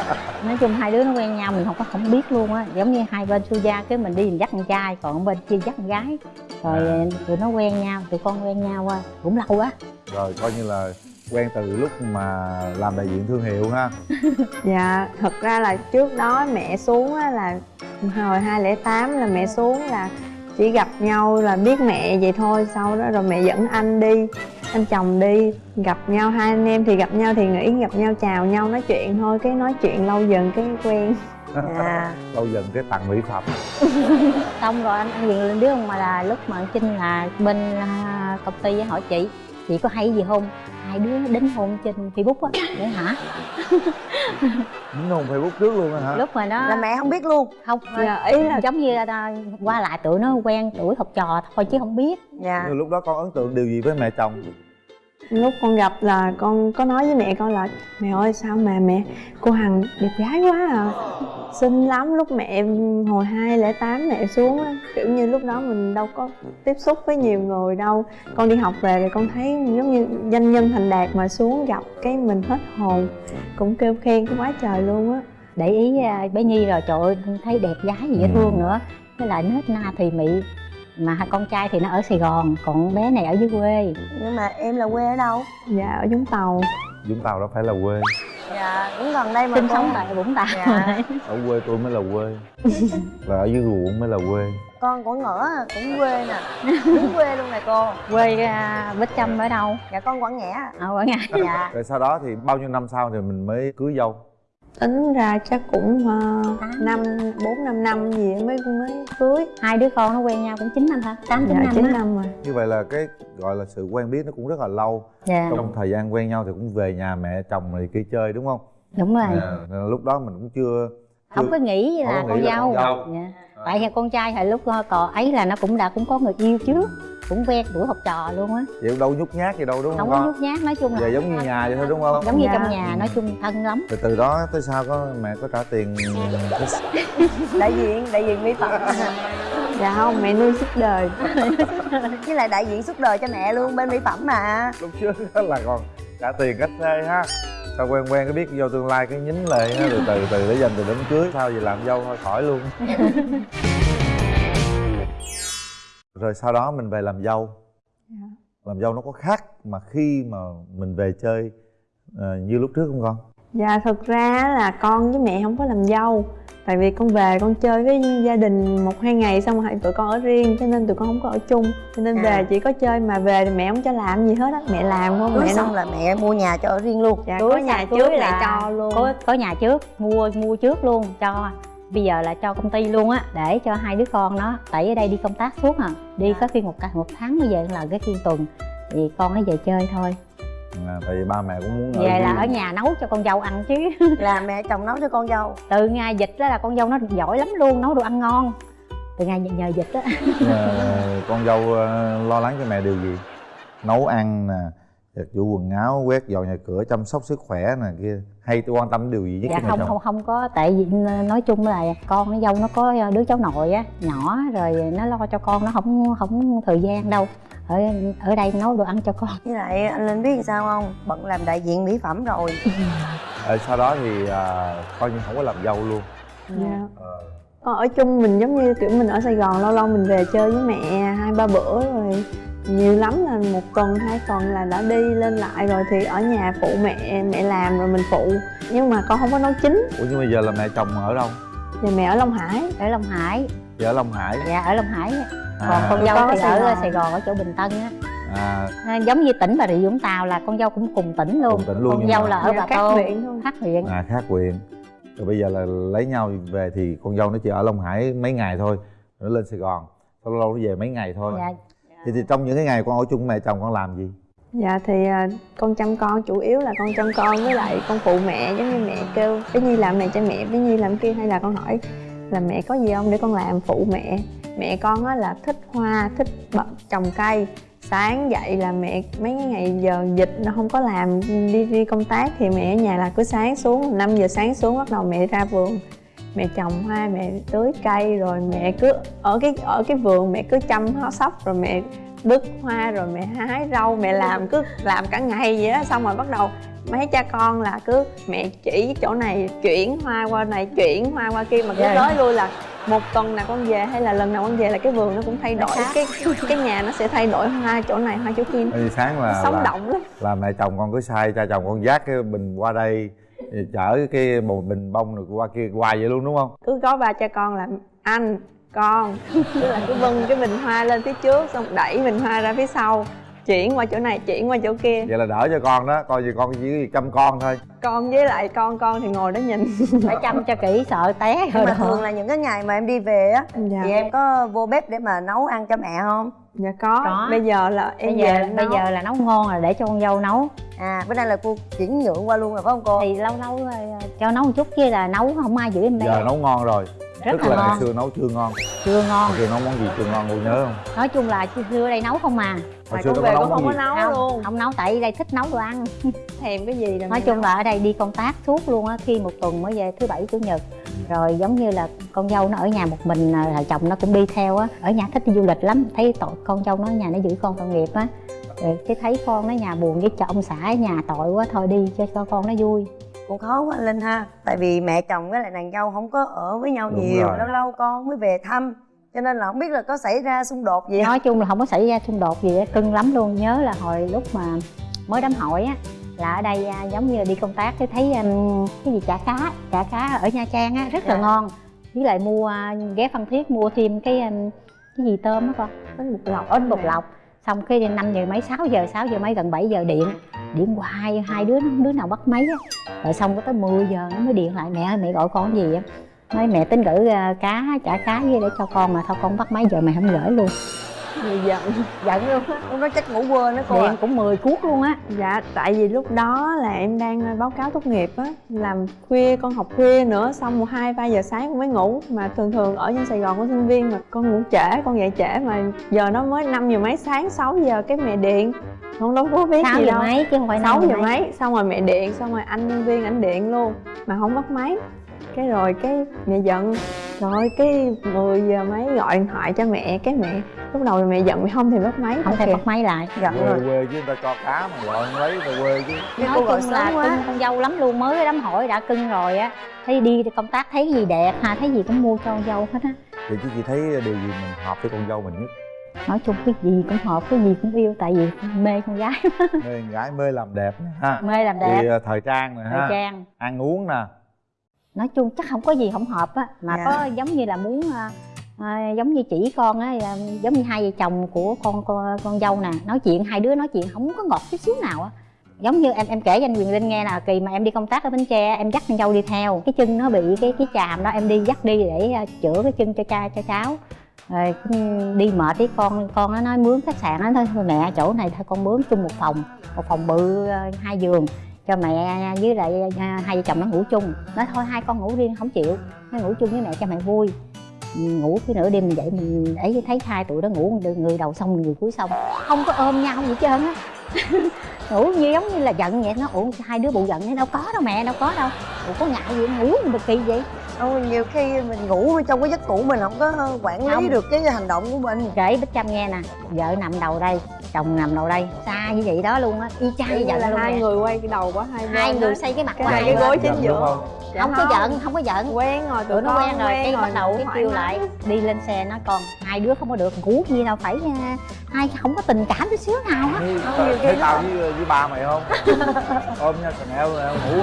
Nói chung hai đứa nó quen nhau mình không có không biết luôn á. Giống như hai bên su gia cái mình đi mình dắt con trai còn bên kia dắt con gái. Rồi À. tụi nó quen nhau tụi con quen nhau à, cũng lâu quá. Rồi coi như là quen từ lúc mà làm đại diện thương hiệu ha. (laughs) Dạ thật ra là trước đó mẹ xuống á là Hồi 2008 là mẹ xuống là chỉ gặp nhau là biết mẹ vậy thôi Sau đó rồi mẹ dẫn anh đi Anh chồng đi Gặp nhau hai anh em thì gặp nhau thì nghĩ gặp nhau chào nhau nói chuyện thôi Cái nói chuyện lâu dần cái quen. Dạ. (laughs) Lâu dần cái tặng mỹ phẩm. (laughs) Xong rồi anh anh quyền lên đứa mà là lúc mà anh Trinh là bên à, công ty hỏi chị chị có hay gì không? Hai đứa đính hôn trên facebook á để hả? Đính hôn facebook trước luôn á hả? Lúc mà nó là mẹ không biết luôn. Không Dạ ý là giống như à, qua lại tụi nó quen tuổi học trò thôi chứ không biết. Dạ. Lúc đó con ấn tượng điều gì với mẹ chồng lúc con gặp là con có nói với mẹ con là mẹ ơi sao mà mẹ cô hằng đẹp gái quá à? Xinh lắm. Lúc mẹ hồi 2008 mẹ xuống á kiểu như lúc đó mình đâu có tiếp xúc với nhiều người đâu. Con đi học về thì con thấy giống như danh nhân thành đạt mà xuống gặp cái mình hết hồn. Cũng kêu khen cái quá trời luôn á. Để ý à, bé nhi rồi trời ơi thấy đẹp gái gì dễ Ừ. thương nữa. Với lại nết na thùy mị mà hai con trai thì nó ở sài gòn còn bé này ở dưới quê. Nhưng mà em là quê ở đâu? Dạ ở vũng tàu. Vũng tàu đâu phải là quê. Dạ cũng gần đây mà sinh sống tại vũng tàu. Dạ. ở quê tôi mới là quê. Và ở dưới ruộng mới là quê. Con của ngỡ cũng quê nè. Đúng quê luôn nè cô. Quê à, bích trâm ở đâu? Dạ con quảng ngãi ở quảng ngãi dạ. Rồi sau đó thì bao nhiêu năm sau thì mình mới cưới dâu tính ra chắc cũng uh, năm bốn năm năm gì mới mới cưới. Hai đứa con nó quen nhau cũng 9 năm hả? Tám chín dạ năm chín năm rồi. Như vậy là cái gọi là sự quen biết nó cũng rất là lâu. Dạ. Trong thời gian quen nhau thì cũng về nhà mẹ chồng này kia chơi đúng không? Đúng rồi. À, là lúc đó mình cũng chưa không có nghĩ là Không có con nghĩ là dâu, con dâu. Dạ. Tại vì con trai hồi lúc ờ, còn ấy là nó cũng đã cũng có người yêu trước cũng quen tuổi học trò luôn á. Vậy cũng đâu nhút nhát gì đâu đúng không không có nhút nhát nói chung là về giống như nhà vậy thôi đúng không? giống như trong nhà nói chung thân lắm. Từ từ đó tới sau có mẹ có trả tiền. (laughs) Đại diện đại diện mỹ phẩm. (laughs) Dạ không mẹ nuôi suốt đời. (laughs) Với lại đại diện suốt đời cho mẹ luôn bên mỹ phẩm mà. Lúc trước đó là còn trả tiền cách xê ha sao quen quen cái biết vô tương lai cái nhín lại từ từ từ để dành từ đám cưới sao gì làm dâu thôi khỏi luôn. (laughs) Rồi sau đó mình về làm dâu. Dạ. làm dâu nó có khác mà khi mà mình về chơi ờ, như lúc trước không con dạ thực ra là con với mẹ không có làm dâu. Tại vì con về con chơi với gia đình một hai ngày xong rồi tụi con ở riêng cho nên tụi con không có ở chung. Cho nên À. về chỉ có chơi mà về thì mẹ không cho làm gì hết á mẹ làm không mẹ xong nó là mẹ mua nhà cho ở riêng luôn. Dạ Cưới có nhà trước là lại cho luôn. có có nhà trước mua mua trước luôn cho bây giờ là cho công ty luôn á để cho hai đứa con nó. Tại ở đây đi công tác suốt à đi có khi một cả một tháng mới về lần cái phiên tuần. Thì con nó về chơi thôi à, tại vì ba mẹ cũng muốn về là ở nhà nấu cho con dâu ăn chứ. (laughs) Là mẹ chồng nấu cho con dâu. Từ ngày dịch đó là con dâu nó giỏi lắm luôn nấu đồ ăn ngon. Từ ngày nhờ dịch á Ờ, con dâu ờ, lo lắng cho mẹ điều gì? Nấu ăn nè giặt giũ quần áo quét dọn nhà cửa chăm sóc sức khỏe nè kia hay tôi quan tâm điều gì nhất dạ không không không có. Tại vì nói chung là con nó dâu nó có đứa cháu nội á nhỏ rồi nó lo cho con nó không không thời gian đâu. Ở ở đây nấu đồ ăn cho con. Với lại anh linh biết sao không? Bận làm đại diện mỹ phẩm rồi. (laughs) Ờ, sau đó thì à, coi như không có làm dâu luôn. Dạ. Ờ, con ở chung mình giống như kiểu mình ở sài gòn lâu lâu mình về chơi với mẹ hai ba bữa rồi nhiều lắm là một tuần hai tuần là đã đi lên lại rồi thì ở nhà phụ mẹ mẹ làm rồi mình phụ. Nhưng mà con không có nấu chính. Ủa nhưng bây giờ là mẹ chồng ở đâu? Thì mẹ ở long hải. Ở long hải. Giờ ở long hải? Dạ ở long hải. Còn à, con dâu thì ở sài gòn ở chỗ bình tân á. À, À, giống như tỉnh bà rịa vũng tàu là con dâu cũng cùng tỉnh luôn. Cùng tỉnh luôn con dâu mà- là ở Dạ, bà các tô huyện thôi. khác huyện. À khác quyền rồi bây giờ là lấy nhau về thì con dâu nó chỉ ở long hải mấy ngày thôi nó lên sài gòn sau lâu lâu nó về mấy ngày thôi. Dạ thì, thì trong những cái ngày con ở chung với mẹ chồng con làm gì? Dạ thì à, con chăm con chủ yếu là con chăm con với lại con phụ mẹ giống như mẹ kêu bé nhi làm này cho mẹ bé nhi làm kia hay là con hỏi là mẹ có gì không để con làm phụ mẹ. Mẹ con á là thích hoa thích bật trồng cây. Sáng dậy là mẹ mấy cái ngày giờ dịch nó không có làm đi đi công tác thì mẹ ở nhà là cứ sáng xuống 5 giờ sáng xuống bắt đầu mẹ ra vườn mẹ trồng hoa mẹ tưới cây rồi mẹ cứ ở cái ở cái vườn mẹ cứ chăm nó sóc rồi mẹ bứt hoa rồi mẹ hái rau mẹ làm cứ làm cả ngày vậy đó xong rồi bắt đầu mấy cha con là cứ mẹ chỉ chỗ này chuyển hoa qua này chuyển hoa qua kia mà cứ Dạ. nói lui là một tuần nào con về hay là lần nào con về là cái vườn nó cũng thay đổi khác. cái cái nhà nó sẽ thay đổi hoa chỗ này hoa chỗ kia sáng là sống là, động lắm là mẹ chồng con cứ sai cha chồng con dắt cái bình qua đây chở cái một bình bông rồi qua kia hoài vậy luôn đúng không? Cứ có ba cha con là anh con. Tức là cứ vâng cái bình hoa lên phía trước xong đẩy bình hoa ra phía sau. Chuyển qua chỗ này chuyển qua chỗ kia. Vậy là đỡ cho con đó coi như con chỉ chăm con thôi. Con với lại con con thì ngồi đó nhìn. Phải chăm cho kỹ sợ té nhưng rồi mà thường là những cái ngày mà em đi về á dạ. thì em có vô bếp để mà nấu ăn cho mẹ không dạ có. Có. bây giờ là em bây giờ về bây nấu. giờ là nấu ngon rồi để cho con dâu nấu à bữa nay là cô chuyển nhượng qua luôn rồi phải không cô thì lâu lâu ờ, cho nấu một chút chứ là nấu không ai giữ em bé giờ nấu ngon rồi rất tức là là ngày ngon. xưa nấu chưa ngon. Chưa ngon. Ngày xưa nấu món gì chưa ngon cô nhớ không? Nói chung là xưa đây nấu không mà hồi mà xưa về nấu không món có gì? nấu không luôn. Không nấu tại đây thích nấu đồ ăn. (laughs) Thèm cái gì là nói chung nấu. là ở đây đi công tác suốt luôn á khi một tuần mới về thứ bảy chủ nhật. Rồi giống như là con dâu nó ở nhà một mình à, là chồng nó cũng đi theo á. Ở nhà thích đi du lịch lắm thấy tội con dâu nó ở nhà nó giữ con tội nghiệp á. Cái thấy con nó nhà buồn với cho ông xã ở nhà tội quá thôi đi cho con nó vui cũng khó quá anh linh ha. Tại vì mẹ chồng với lại nàng dâu không có ở với nhau Đúng nhiều rồi. lâu lâu con mới về thăm. Cho nên là không biết là có xảy ra xung đột gì nói chung là không có xảy ra xung đột gì á cưng lắm luôn. Nhớ là hồi lúc mà mới đám hỏi á là ở đây à, giống như là đi công tác cái thấy um, cái gì chả cá chả cá ở nha trang á rất là Dạ. ngon. Với lại mua à, ghé phan thiết mua thêm cái um, cái gì tôm á con? Bánh bột lọc bánh bột lọc xong cái năm giờ mấy 6 giờ 6 giờ mấy gần 7 giờ điện. Điện hoài hai đứa đứa nào bắt máy á. Rồi xong có tới 10 giờ nó mới điện lại. Mẹ ơi mẹ gọi con cái gì á nói mẹ tính gửi à, cá chả cá với để cho con mà thôi con bắt máy giờ mày không gửi luôn Thì giận. Giận luôn á. Lúc đó chắc ngủ quên đó cô à. điện cũng 10 cuốc luôn á. Dạ, tại vì lúc đó là em đang ờ, báo cáo tốt nghiệp á. Làm khuya, con học khuya nữa Xong một hai ba giờ sáng con mới ngủ. Mà thường thường ở trên Sài Gòn có sinh viên mà con ngủ trễ, con dậy trễ Mà giờ nó mới 5 giờ mấy sáng, 6 giờ cái mẹ điện. Con đâu có biết sáu gì giờ đâu. mấy chứ không phải 6 năm giờ mấy, xong rồi mẹ điện, xong rồi anh nhân viên ảnh điện luôn. Mà không bắt máy. Cái rồi cái mẹ giận Rồi cái 10 giờ mấy gọi điện thoại cho mẹ Cái mẹ lúc đầu mẹ giận mẹ không thèm bắt máy không thể kìa. bắt máy lại. Giận quê rồi. quê chứ người ta cho cá mà gọi anh lấy người quê chứ. Cái nói chung là quá. cưng con dâu lắm luôn mới đám hỏi đã cưng rồi á. Thấy đi công tác thấy gì đẹp ha thấy gì cũng mua cho con dâu hết á. Thì chứ chị thấy điều gì mình hợp với con dâu mình nhất? Nói chung cái gì cũng hợp cái gì cũng yêu tại vì mê con gái. Mê con gái mê làm đẹp ha. Mê làm đẹp. Thì ờ, thời trang nè thời ha. trang. Ăn uống nè nói chung chắc không có gì không hợp á mà Dạ. có giống như là muốn à, giống như chỉ con á là giống như hai vợ chồng của con con, con dâu nè nói chuyện hai đứa nói chuyện không có ngọt chút xíu nào á. Giống như em em kể cho anh Quyền Linh nghe là kỳ mà em đi công tác ở Bến Tre em dắt con dâu đi theo cái chân nó bị cái cái chàm đó em đi dắt đi để chữa cái chân cho cha cho cháu. Rồi đi mệt với con con nó nói mướn khách sạn nó thôi mẹ chỗ này thôi con mướn chung một phòng một phòng bự hai giường cho mẹ, với lại, hai vợ chồng nó ngủ chung. Nói thôi, hai con ngủ riêng, không chịu. Nó ngủ chung với mẹ cho mẹ vui. Mình ngủ cái nửa đêm mình dậy mình ấy thấy hai tụi đó ngủ người đầu xong, người cuối xong. Không có ôm nhau gì hết trơn (laughs) á ngủ như giống như là giận vậy. Nó, ủa, hai đứa bụ giận thế, đâu có đâu mẹ, đâu có đâu. Ủa, có ngại gì, ngủ mà kỳ vậy? Không, nhiều khi mình ngủ trong cái giấc ngủ mình không có quản lý Không. được cái hành động của mình. Kể bích trâm nghe nè vợ nằm đầu đây chồng nằm đầu đây xa như vậy đó luôn á y chang như vậy là luôn hai nè. người quay cái đầu của hai hai người xây cái mặt Cái này cái gối chính giữa đúng không? Dạ không có giận không có giận. Quen rồi tụi nó quen rồi cái bắt đầu rồi, cái kêu lại đi lên xe nói con hai đứa không có được ngủ gì đâu phải hai không có tình cảm chút xíu nào á. Như- thấy tao với với ba mày không? (laughs) Ôm nhau Chanel rồi ngủ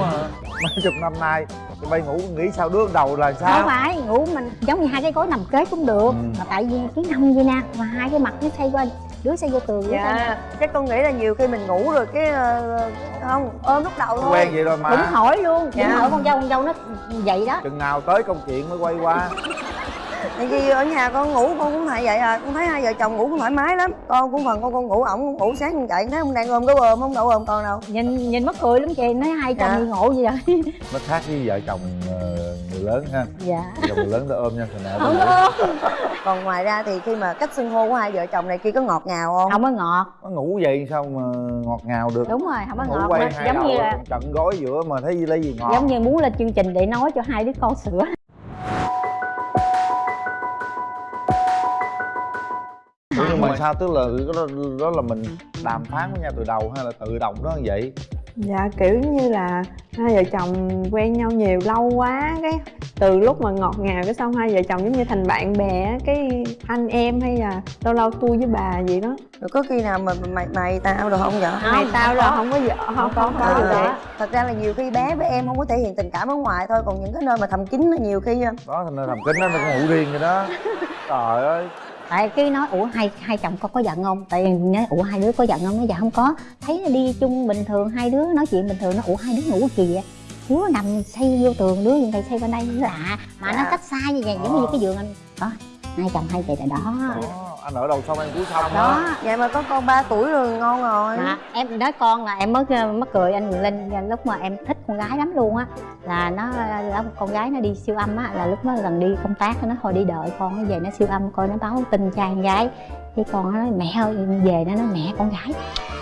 mấy chục năm nay tụi bay ngủ nghĩ sao đứa đầu là không sao phải ngủ mình giống như hai cái gối nằm kế cũng được. Ừ. mà tại vì cái nằm vậy nè mà hai cái mặt nó xoay qua đứa xoay vô tường dạ chắc con nghĩ là nhiều khi mình ngủ rồi cái ờ, không ôm lúc đầu thôi. Quen vậy rồi cũng mà hỏi luôn. Dạ. cũng hỏi con dâu con dâu nó vậy đó. Chừng nào tới công chuyện mới quay qua. (laughs) Tại vì ở nhà con ngủ con cũng hay vậy à. Con thấy hai vợ chồng ngủ cũng thoải mái lắm. Con cũng phần con con ngủ ổng cũng ngủ sáng con chạy thấy ông đang ôm cái ôm không đâu ôm con đâu. Nhìn nhìn mắc cười lắm chị. Nói hai chồng Dạ. đi ngộ gì vậy (laughs) nó khác với vợ chồng ờ, lớn ha. Dạ. Chồng người lớn ta ôm nhau Chanel không còn ngoài ra thì khi mà cách xưng hô của hai vợ chồng này kia có ngọt ngào không? Không có ngọt. Nó ngủ vậy sao mà ngọt ngào được? Đúng rồi không có ngủ ngọt. quay hai giống đầu như là trận gối giữa mà thấy gì lấy gì ngọt. giống như muốn lên chương trình để nói cho hai đứa con sữa. Ủa, nhưng mà sao tức là đó, đó là mình đàm phán với nhau từ đầu hay là tự động đó như vậy Dạ kiểu như là hai vợ chồng quen nhau nhiều lâu quá cái từ lúc mà ngọt ngào cái xong hai vợ chồng giống như thành bạn bè á, cái anh em hay là lâu lâu tôi với bà gì đó. Rồi có khi nào mà mày mày tao được không vậy? Mày tao là không có vợ không có có, có có. vậy thật ra là nhiều khi bé với em không có thể hiện tình cảm ở ngoài thôi còn những cái nơi mà thầm kín là nhiều khi đó thành ra thầm kính nó nó cũng ngủ riêng vậy đó. Trời ơi tại cái nói ủa hai hai chồng con có giận không? Tại vì nói ủa hai đứa có giận không? Nó dạ không có. Thấy nó đi chung bình thường hai đứa nói chuyện bình thường nó ủa hai đứa ngủ kỳ vậy đứa nằm xây vô tường đứa bên đây xây bên đây nó lạ. Mà nó Dạ. cách xa như vậy giống như cái giường anh. Đó hai chồng hai vậy là đó, anh ở đầu xong em cuối xong đó đó vậy mà có con 3 tuổi rồi ngon rồi. Mà em nói con là em mới mắc cười anh Linh lúc mà em thích con gái lắm luôn á. Là nó là con gái nó đi siêu âm á là lúc nó lần đi công tác nó hồi đi đợi con nó về nó siêu âm coi nó báo tin cha con gái. Cái con nó nói mẹ ơi về nó nói mẹ con gái.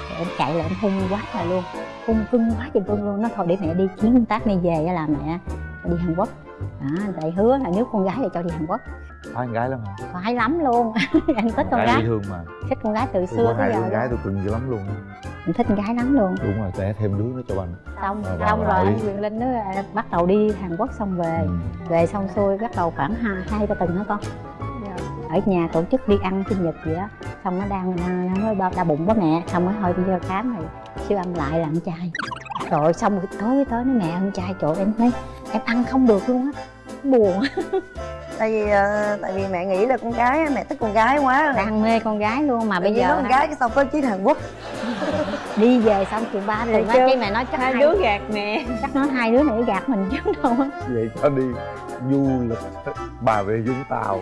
Rồi em chạy lại em hung quá là luôn. Hung cưng quá chừng cưng luôn. Nó thôi để mẹ đi chuyến công tác này về á là mẹ đi Hàn Quốc. Đó tại hứa là nếu con gái thì cho đi Hàn Quốc phải con gái lắm hả? Phải lắm luôn. (laughs) Em thích con gái dễ thương mà. Thích con gái từ xưa có tới hai giờ luôn. gái tôi cưng dữ lắm luôn em thích con gái lắm luôn. Đúng rồi để thêm đứa nữa cho anh xong Rồi, xong rồi, anh Quyền Linh nó à, bắt đầu đi Hàn Quốc xong về. Ừ. về xong xuôi bắt đầu khoảng hai hai ba tuần hả con. Ở nhà tổ chức đi ăn sinh nhật gì đó xong nó đang nó nói đau, đau bụng quá mẹ. Xong mới thôi đi vô khám rồi siêu âm lại là ăn chay rồi xong rồi tối tới nói mẹ ăn chay trời em nói em ăn không được luôn á buồn. (laughs) Tại vì ờ, tại vì mẹ nghĩ là con gái mẹ thích con gái quá. Đang mê con gái luôn mà bây bây giờ con gái cái xong có chuyến Hàn Quốc. (laughs) Đi về xong chừng ba tuần á chưa? cái mẹ nói chắc hai hai đứa gạt mẹ. Chắc nói hai đứa này gạt mình chứ đâu á. Vậy cho đi du lịch bà rịa vũng tàu.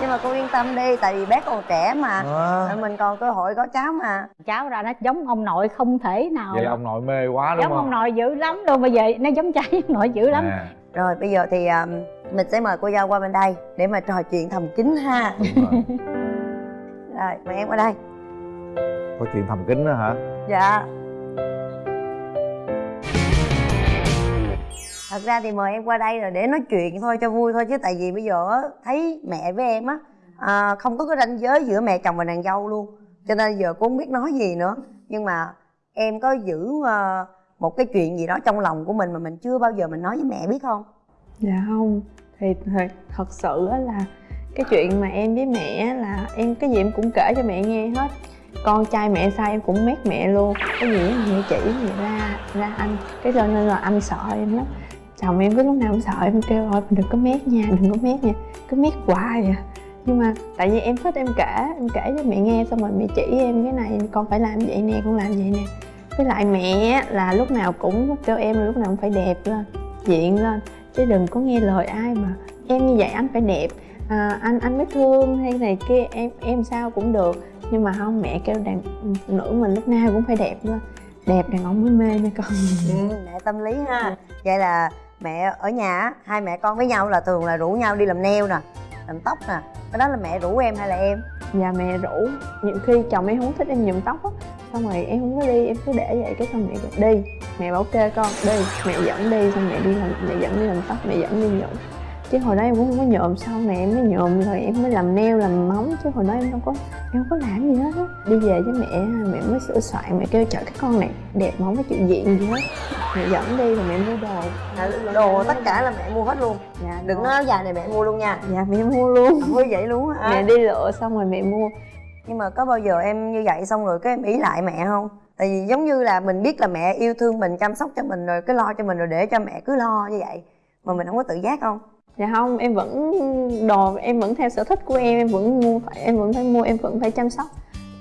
Nhưng mà cô yên tâm đi tại vì bé còn trẻ mà. À. mình còn cơ hội có cháu mà. Cháu ra nó giống ông nội không thể nào vậy ông nội mê quá đúng giống không? ông nội dữ lắm luôn bây giờ nó giống trai ông nội dữ lắm. À, rồi bây giờ thì um, mình sẽ mời cô dâu qua bên đây để mà trò chuyện thầm kín ha. Đúng rồi. (laughs) rồi mời em qua đây. Có chuyện thầm kín nữa hả? Dạ. Thật ra thì mời em qua đây là để nói chuyện thôi cho vui thôi chứ tại vì bây giờ á, thấy mẹ với em á à, không có cái ranh giới giữa mẹ chồng và nàng dâu luôn. Cho nên giờ cũng không biết nói gì nữa. Nhưng mà em có giữ ờ, một cái chuyện gì đó trong lòng của mình mà mình chưa bao giờ mình nói với mẹ biết không? Dạ không. Thì thật, thật sự là cái chuyện mà em với mẹ là em cái gì em cũng kể cho mẹ nghe hết. Con trai mẹ sai em cũng mét mẹ luôn. Cái gì mẹ chỉ mẹ ra ra anh. Cái cho nên là anh sợ em lắm. Chồng em cứ lúc nào cũng sợ em kêu thôi đừng có mét nha đừng có mét nha. Cứ mét hoài à. Nhưng mà tại vì em thích em kể em kể cho mẹ nghe xong rồi mẹ chỉ em cái này con phải làm vậy nè con làm vậy nè với lại mẹ là lúc nào cũng kêu em là lúc nào cũng phải đẹp lên diện lên. Chứ đừng có nghe lời ai mà em như vậy anh phải đẹp. À, anh anh mới thương hay này kia em em sao cũng được. Nhưng mà không mẹ kêu đàn phụ nữ mình lúc nào cũng phải đẹp lên. Đẹp đàn ông mới mê nha con. (laughs) Ừ, mẹ tâm lý ha. Vậy là mẹ ở nhà hai mẹ con với nhau là thường là rủ nhau đi làm neo nè làm tóc à? nè cái đó là mẹ rủ em hay là em? Dạ mẹ rủ. Nhiều khi chồng em không thích em nhuộm tóc á. Xong rồi em không có đi, em cứ để vậy, cái xong mẹ kêu, đi, mẹ bảo kê con, đi, mẹ dẫn đi, xong mẹ đi làm, mẹ dẫn đi làm tóc, mẹ dẫn đi nhuộm chứ hồi đó em cũng không có nhuộm sau này em mới nhuộm rồi em mới làm nail làm móng. Chứ hồi đó em đâu có em không có làm gì hết á. Đi về với mẹ mẹ mới sửa soạn mẹ kêu trời cái con này đẹp mà không có chịu diện gì hết. Mẹ dẫn đi rồi mẹ mua đồ. À, đồ tất cả là mẹ mua hết luôn. Dạ đừng nói áo dài này mẹ mua luôn nha. Dạ mẹ mua luôn. Vui vậy luôn hả mẹ đi lựa xong rồi mẹ mua. Nhưng mà có bao giờ em như vậy xong rồi cái em ý lại mẹ không? Tại vì giống như là mình biết là mẹ yêu thương mình chăm sóc cho mình rồi cái lo cho mình rồi để cho mẹ cứ lo như vậy mà mình không có tự giác không dạ không em vẫn đồ em vẫn theo sở thích của em em vẫn mua phải em vẫn phải mua em vẫn phải chăm sóc.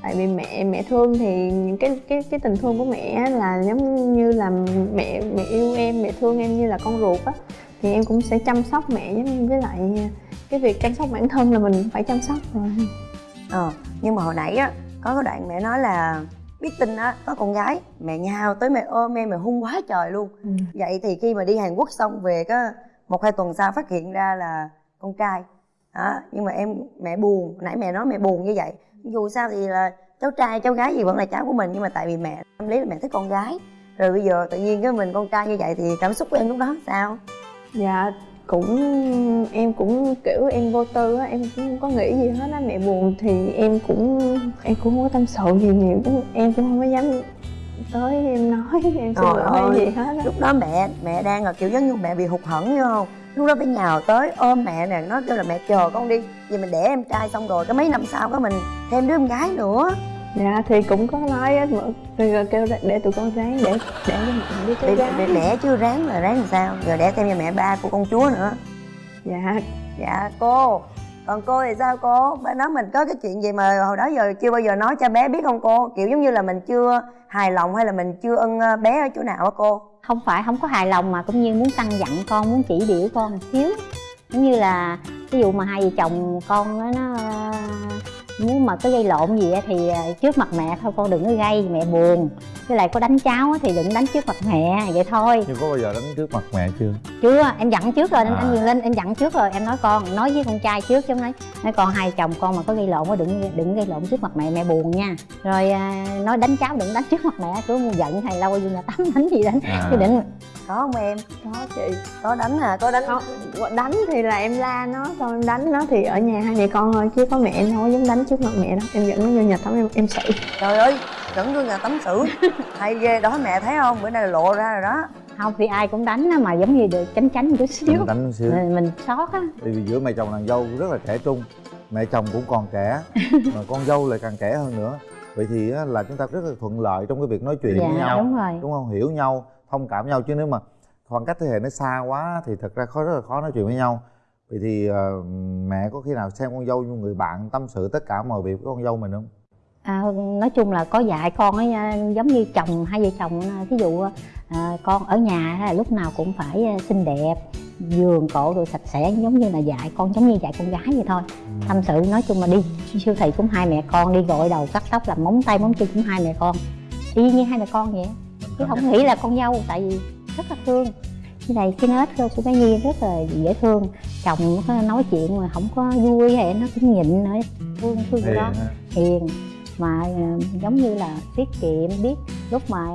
Tại vì mẹ mẹ thương thì những cái cái cái tình thương của mẹ là giống như là mẹ mẹ yêu em mẹ thương em như là con ruột á. Thì em cũng sẽ chăm sóc mẹ với lại cái việc chăm sóc bản thân là mình phải chăm sóc rồi. Ờ nhưng mà hồi nãy á có cái đoạn mẹ nói là biết tin á có con gái mẹ nhào tới mẹ ôm em mẹ hung quá trời luôn. Ừ. vậy thì khi mà đi hàn quốc xong về có một hai tuần sau phát hiện ra là con trai. Đó, nhưng mà em, mẹ buồn, nãy mẹ nói mẹ buồn như vậy. Dù sao thì là cháu trai, cháu gái gì vẫn là cháu của mình, nhưng mà tại vì mẹ, tâm lý là mẹ thích con gái. Rồi bây giờ tự nhiên cái mình con trai như vậy thì cảm xúc của em lúc đó sao? Dạ cũng, em cũng kiểu em vô tư á, em cũng không có nghĩ gì hết á. Mẹ buồn thì em cũng em cũng không có tâm sự gì nhiều em cũng không có dám tới em nói (laughs) em xin lỗi hay gì hết á. lúc đó mẹ mẹ đang là kiểu giống như mẹ bị hụt hẫng hiểu không? Lúc đó phải nhào tới ôm mẹ nè nói kêu là mẹ chờ con đi vì mình đẻ em trai xong rồi cái mấy năm sau có mình thêm đứa em gái nữa. Dạ thì cũng có nói á mà rồi kêu để, để tụi con ráng để để cho mẹ đi để, để gái. đẻ chưa ráng là ráng làm sao giờ đẻ thêm cho mẹ ba của con chúa nữa. Dạ. Dạ cô còn cô thì sao cô? Bé nói mình có cái chuyện gì mà hồi đó giờ chưa bao giờ nói cho bé biết không cô? Kiểu giống như là mình chưa hài lòng hay là mình chưa ưng ờ, bé ở chỗ nào á cô? Không phải, không có hài lòng mà cũng như muốn căn dặn con, muốn chỉ điểm con một xíu. Giống như là ví dụ mà hai vợ chồng con nó muốn mà có gây lộn gì thì ờ, trước mặt mẹ thôi con đừng có gây mẹ buồn. Với lại có đánh cháu thì đừng đánh trước mặt mẹ vậy thôi. Nhưng có bao giờ đánh trước mặt mẹ chưa? Chưa em dặn trước rồi nên À. anh Quyền Linh em dặn trước rồi em nói con nói với con trai trước chứ nói nói con hai chồng con mà có gây lộn á đừng đừng gây lộn trước mặt mẹ mẹ buồn nha. Rồi à, nói đánh cháu đừng đánh trước mặt mẹ cứ giận hay lâu vô nhà tắm đánh gì đánh. À. chứ đừng có không em? Có chị. Có đánh hả có đánh. Không. Đánh thì là em la nó xong em đánh nó thì ở nhà hai mẹ con thôi chứ có mẹ em không có dám đánh trước mặt mẹ đâu. Em dẫn nó vô nhà tắm em em xử. Trời ơi dẫn vô nhà tắm xử. (laughs) Hay ghê đó mẹ thấy không? Bữa nay là lộ ra rồi đó. Không thì ai cũng đánh á, mà giống như được tránh tránh một chút xíu. Đánh, đánh xíu. Mình, mình xót á. Tại vì giữa mẹ chồng nàng dâu rất là trẻ trung mẹ chồng cũng còn trẻ (laughs) mà con dâu lại càng trẻ hơn nữa. Vậy thì á, là chúng ta rất là thuận lợi trong cái việc nói chuyện dạ với nhau. đúng rồi. Đúng không? Hiểu nhau thông cảm nhau. Chứ nếu mà khoảng cách thế hệ nó xa quá thì thật ra khó rất là khó nói chuyện với nhau. Vậy thì ờ, mẹ có khi nào xem con dâu như người bạn tâm sự tất cả mọi việc với con dâu mình không? À, nói chung là có dạy con ấy à, giống như chồng hai vợ chồng à, ví dụ à, con ở nhà lúc nào cũng phải xinh đẹp giường cổ rồi sạch sẽ giống như là dạy con giống như dạy con gái vậy thôi. Tâm sự nói chung là đi siêu thị cũng hai mẹ con đi gội đầu cắt tóc làm móng tay móng chân cũng hai mẹ con. Y như hai mẹ con vậy chứ không nghĩ là con dâu tại vì rất là thương. Cái này cái nết của bé Nhi rất là dễ thương. Chồng nó nói chuyện mà không có vui hay nó cũng nhịn nữa thương thương hiền đó. Hiền mà ờ, giống như là tiết kiệm biết lúc mà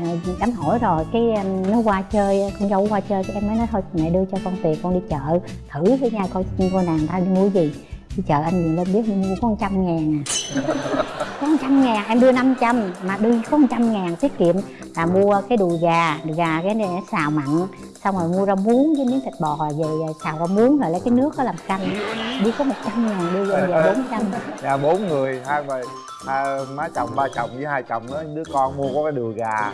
ờ, đám hỏi rồi cái em, nó qua chơi con dâu qua chơi cái em mới nói thôi mẹ đưa cho con tiền con đi chợ thử cái nhà coi coi nàng ta đi mua gì đi chợ anh nhìn lên biết mua có trăm ngàn à. Có trăm ngàn em đưa 500 mà đưa có trăm ngàn tiết kiệm. Là mua cái đùi gà đùi gà cái này xào mặn xong rồi mua rau muống với miếng thịt bò về xào rau muống rồi lấy cái nước đó làm canh. Đi có một trăm ngàn đưa về bốn trăm. nhà bốn người hai bà hai má chồng ba chồng với hai chồng đó đứa con mua có cái đùi gà.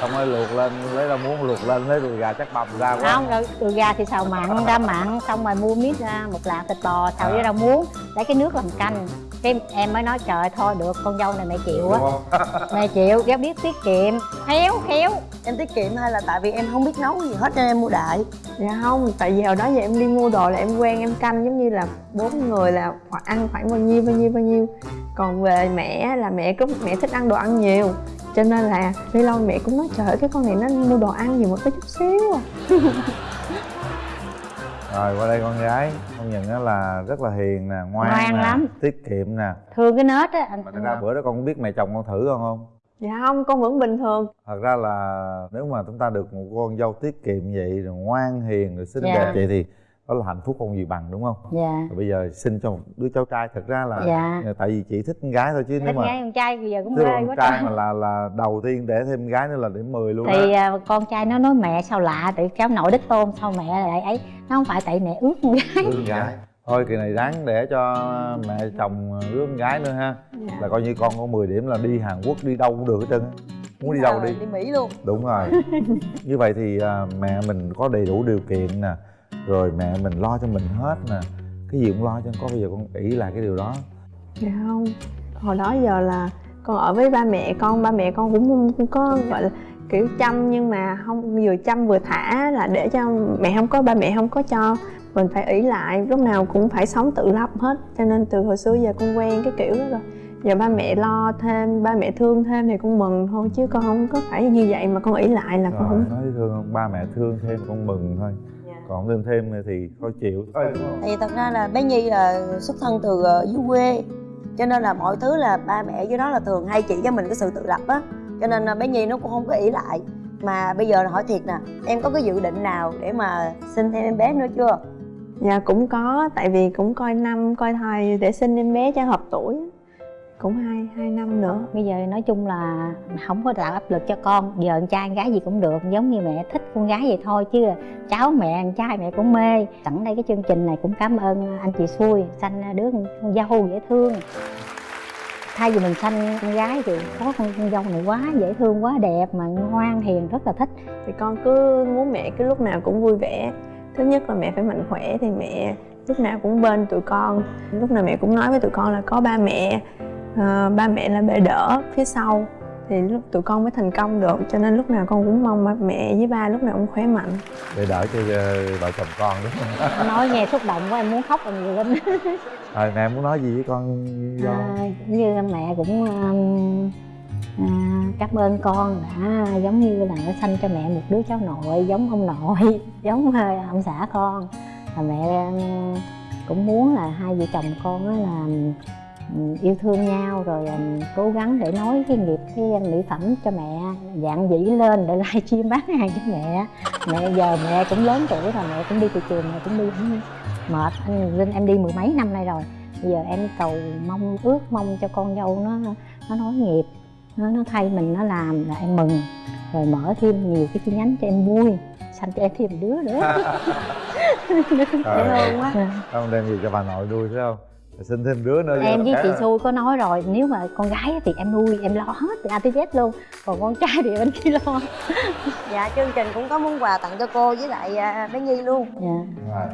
Xong rồi luộc lên lấy ra muốn luộc lên lấy đùi gà chắc bầm ra quá. Không rồi đùi gà thì xào mặn ra mặn xong rồi mua miếng ra một lạng thịt bò xào À. với rau muống lấy cái nước làm canh cái em mới nói trời thôi được con dâu này mẹ chịu á. (laughs) Mẹ chịu cái biết tiết kiệm. Khéo khéo. Em tiết kiệm hay là tại vì em không biết nấu gì hết cho nên em mua đại. Dạ không tại vì hồi đó giờ em đi mua đồ là em quen em canh giống như là bốn người là khoảng ăn khoảng bao nhiêu bao nhiêu bao nhiêu. Còn về mẹ là mẹ cũng mẹ thích ăn đồ ăn nhiều. Cho nên là đi lâu mẹ cũng nói trời ơi, cái con này nó mua đồ ăn gì một cái chút xíu à (laughs) rồi qua đây con gái. Con nhận á là rất là hiền nè ngoan, Ngoan nè lắm. tiết kiệm nè. Thương cái nết á anh mà thật ra bữa đó con có biết mẹ chồng con thử con không? Dạ không con vẫn bình thường. Thật ra là nếu mà chúng ta được một con dâu tiết kiệm vậy rồi ngoan hiền rồi xinh Dạ. đẹp vậy thì đó là hạnh phúc không gì bằng đúng không? Dạ. Rồi bây giờ sinh cho một đứa cháu trai thật ra là Dạ. tại vì chị thích con gái thôi chứ nếu thích mà gái con trai bây giờ cũng mê con quá trai mà là là đầu tiên để thêm gái nữa là điểm 10 luôn thì đó à, con trai nó nói mẹ sao lạ tại cháu nội đích tôn sao mẹ lại ấy. Nó không phải tại mẹ ước con gái. Đứa con gái. Thôi kỳ này ráng để cho mẹ chồng đứa con gái nữa ha. Dạ. là coi như con có 10 điểm là đi Hàn Quốc đi đâu cũng được hết trơn muốn đi đâu đi? đi mỹ luôn. Đúng rồi. (laughs) Như vậy thì à, mẹ mình có đầy đủ điều kiện nè rồi mẹ mình lo cho mình hết nè cái gì cũng lo cho có bây giờ con ỷ lại cái điều đó. Dạ không. Hồi đó giờ là con ở với ba mẹ con ba mẹ con cũng không không có gọi là kiểu chăm nhưng mà không vừa chăm vừa thả là để cho mẹ không có ba mẹ không có cho. Mình phải ỷ lại lúc nào cũng phải sống tự lập hết. Cho nên từ hồi xưa giờ con quen cái kiểu đó rồi. Giờ ba mẹ lo thêm ba mẹ thương thêm thì con mừng thôi chứ con không có phải như vậy mà con ỷ lại là con rồi không nói thương không? Ba mẹ thương thêm con mừng thôi còn thêm thêm thì thôi chịu. Thôi không thì thật ra là bé nhi là xuất thân từ ờ, dưới quê cho nên là mọi thứ là ba mẹ dưới đó là thường hay chỉ cho mình cái sự tự lập á. Cho nên là bé nhi nó cũng không có ỷ lại. Mà bây giờ là hỏi thiệt nè em có cái dự định nào để mà sinh thêm em bé nữa chưa? Dạ cũng có tại vì cũng coi năm coi thai để sinh em bé cho hợp tuổi cũng hai hai năm nữa. Bây giờ nói chung là không có tạo áp lực cho con. Giờ con trai con gái gì cũng được giống như mẹ thích con gái vậy thôi chứ cháu mẹ con trai mẹ cũng mê. Sẵn đây cái chương trình này cũng cảm ơn anh chị xui sanh đứa con dâu dễ thương. Thay vì mình sanh con gái thì có con, con dâu này quá dễ thương quá đẹp mà ngoan hiền rất là thích. Thì con cứ muốn mẹ cứ lúc nào cũng vui vẻ. Thứ nhất là mẹ phải mạnh khỏe thì mẹ lúc nào cũng bên tụi con. Lúc nào mẹ cũng nói với tụi con là có ba mẹ ờ, ba mẹ là bệ đỡ phía sau. Thì lúc tụi con mới thành công được cho nên lúc nào con cũng mong ba mẹ với ba lúc nào cũng khỏe mạnh. Để đỡ cho ờ, vợ chồng con đúng không? (laughs) Nói nghe xúc động quá em muốn khóc rồi nhiều lên rồi mẹ muốn nói gì với con do à, như mẹ cũng um, à, cảm ơn con đã giống như là đã sanh cho mẹ một đứa cháu nội giống ông nội (laughs) giống ờ, ông xã con. Là mẹ cũng muốn là hai vợ chồng con á là yêu thương nhau rồi cố gắng để nói cái nghiệp cái mỹ phẩm cho mẹ dạng dĩ lên để (laughs) livestream bán hàng cho mẹ. Mẹ giờ mẹ cũng lớn tuổi rồi mẹ cũng đi từ trường mẹ cũng đi cũng mệt anh linh em đi mười mấy năm nay rồi. Bây giờ em cầu mong ước mong cho con dâu nó nó nói nghiệp nó nó thay mình nó làm là em mừng. Rồi mở thêm nhiều cái chi nhánh cho em vui sanh cho em thêm đứa nữa. Trời ơi, thương quá không đem gì cho bà nội nuôi phải không xin thêm đứa nữa em với chị xui có nói rồi nếu mà con gái thì em nuôi em lo hết từ a tới z luôn còn con trai thì bên kia lo. (laughs) Dạ chương trình cũng có món quà tặng cho cô với lại à, bé nhi luôn. Dạ. Rồi.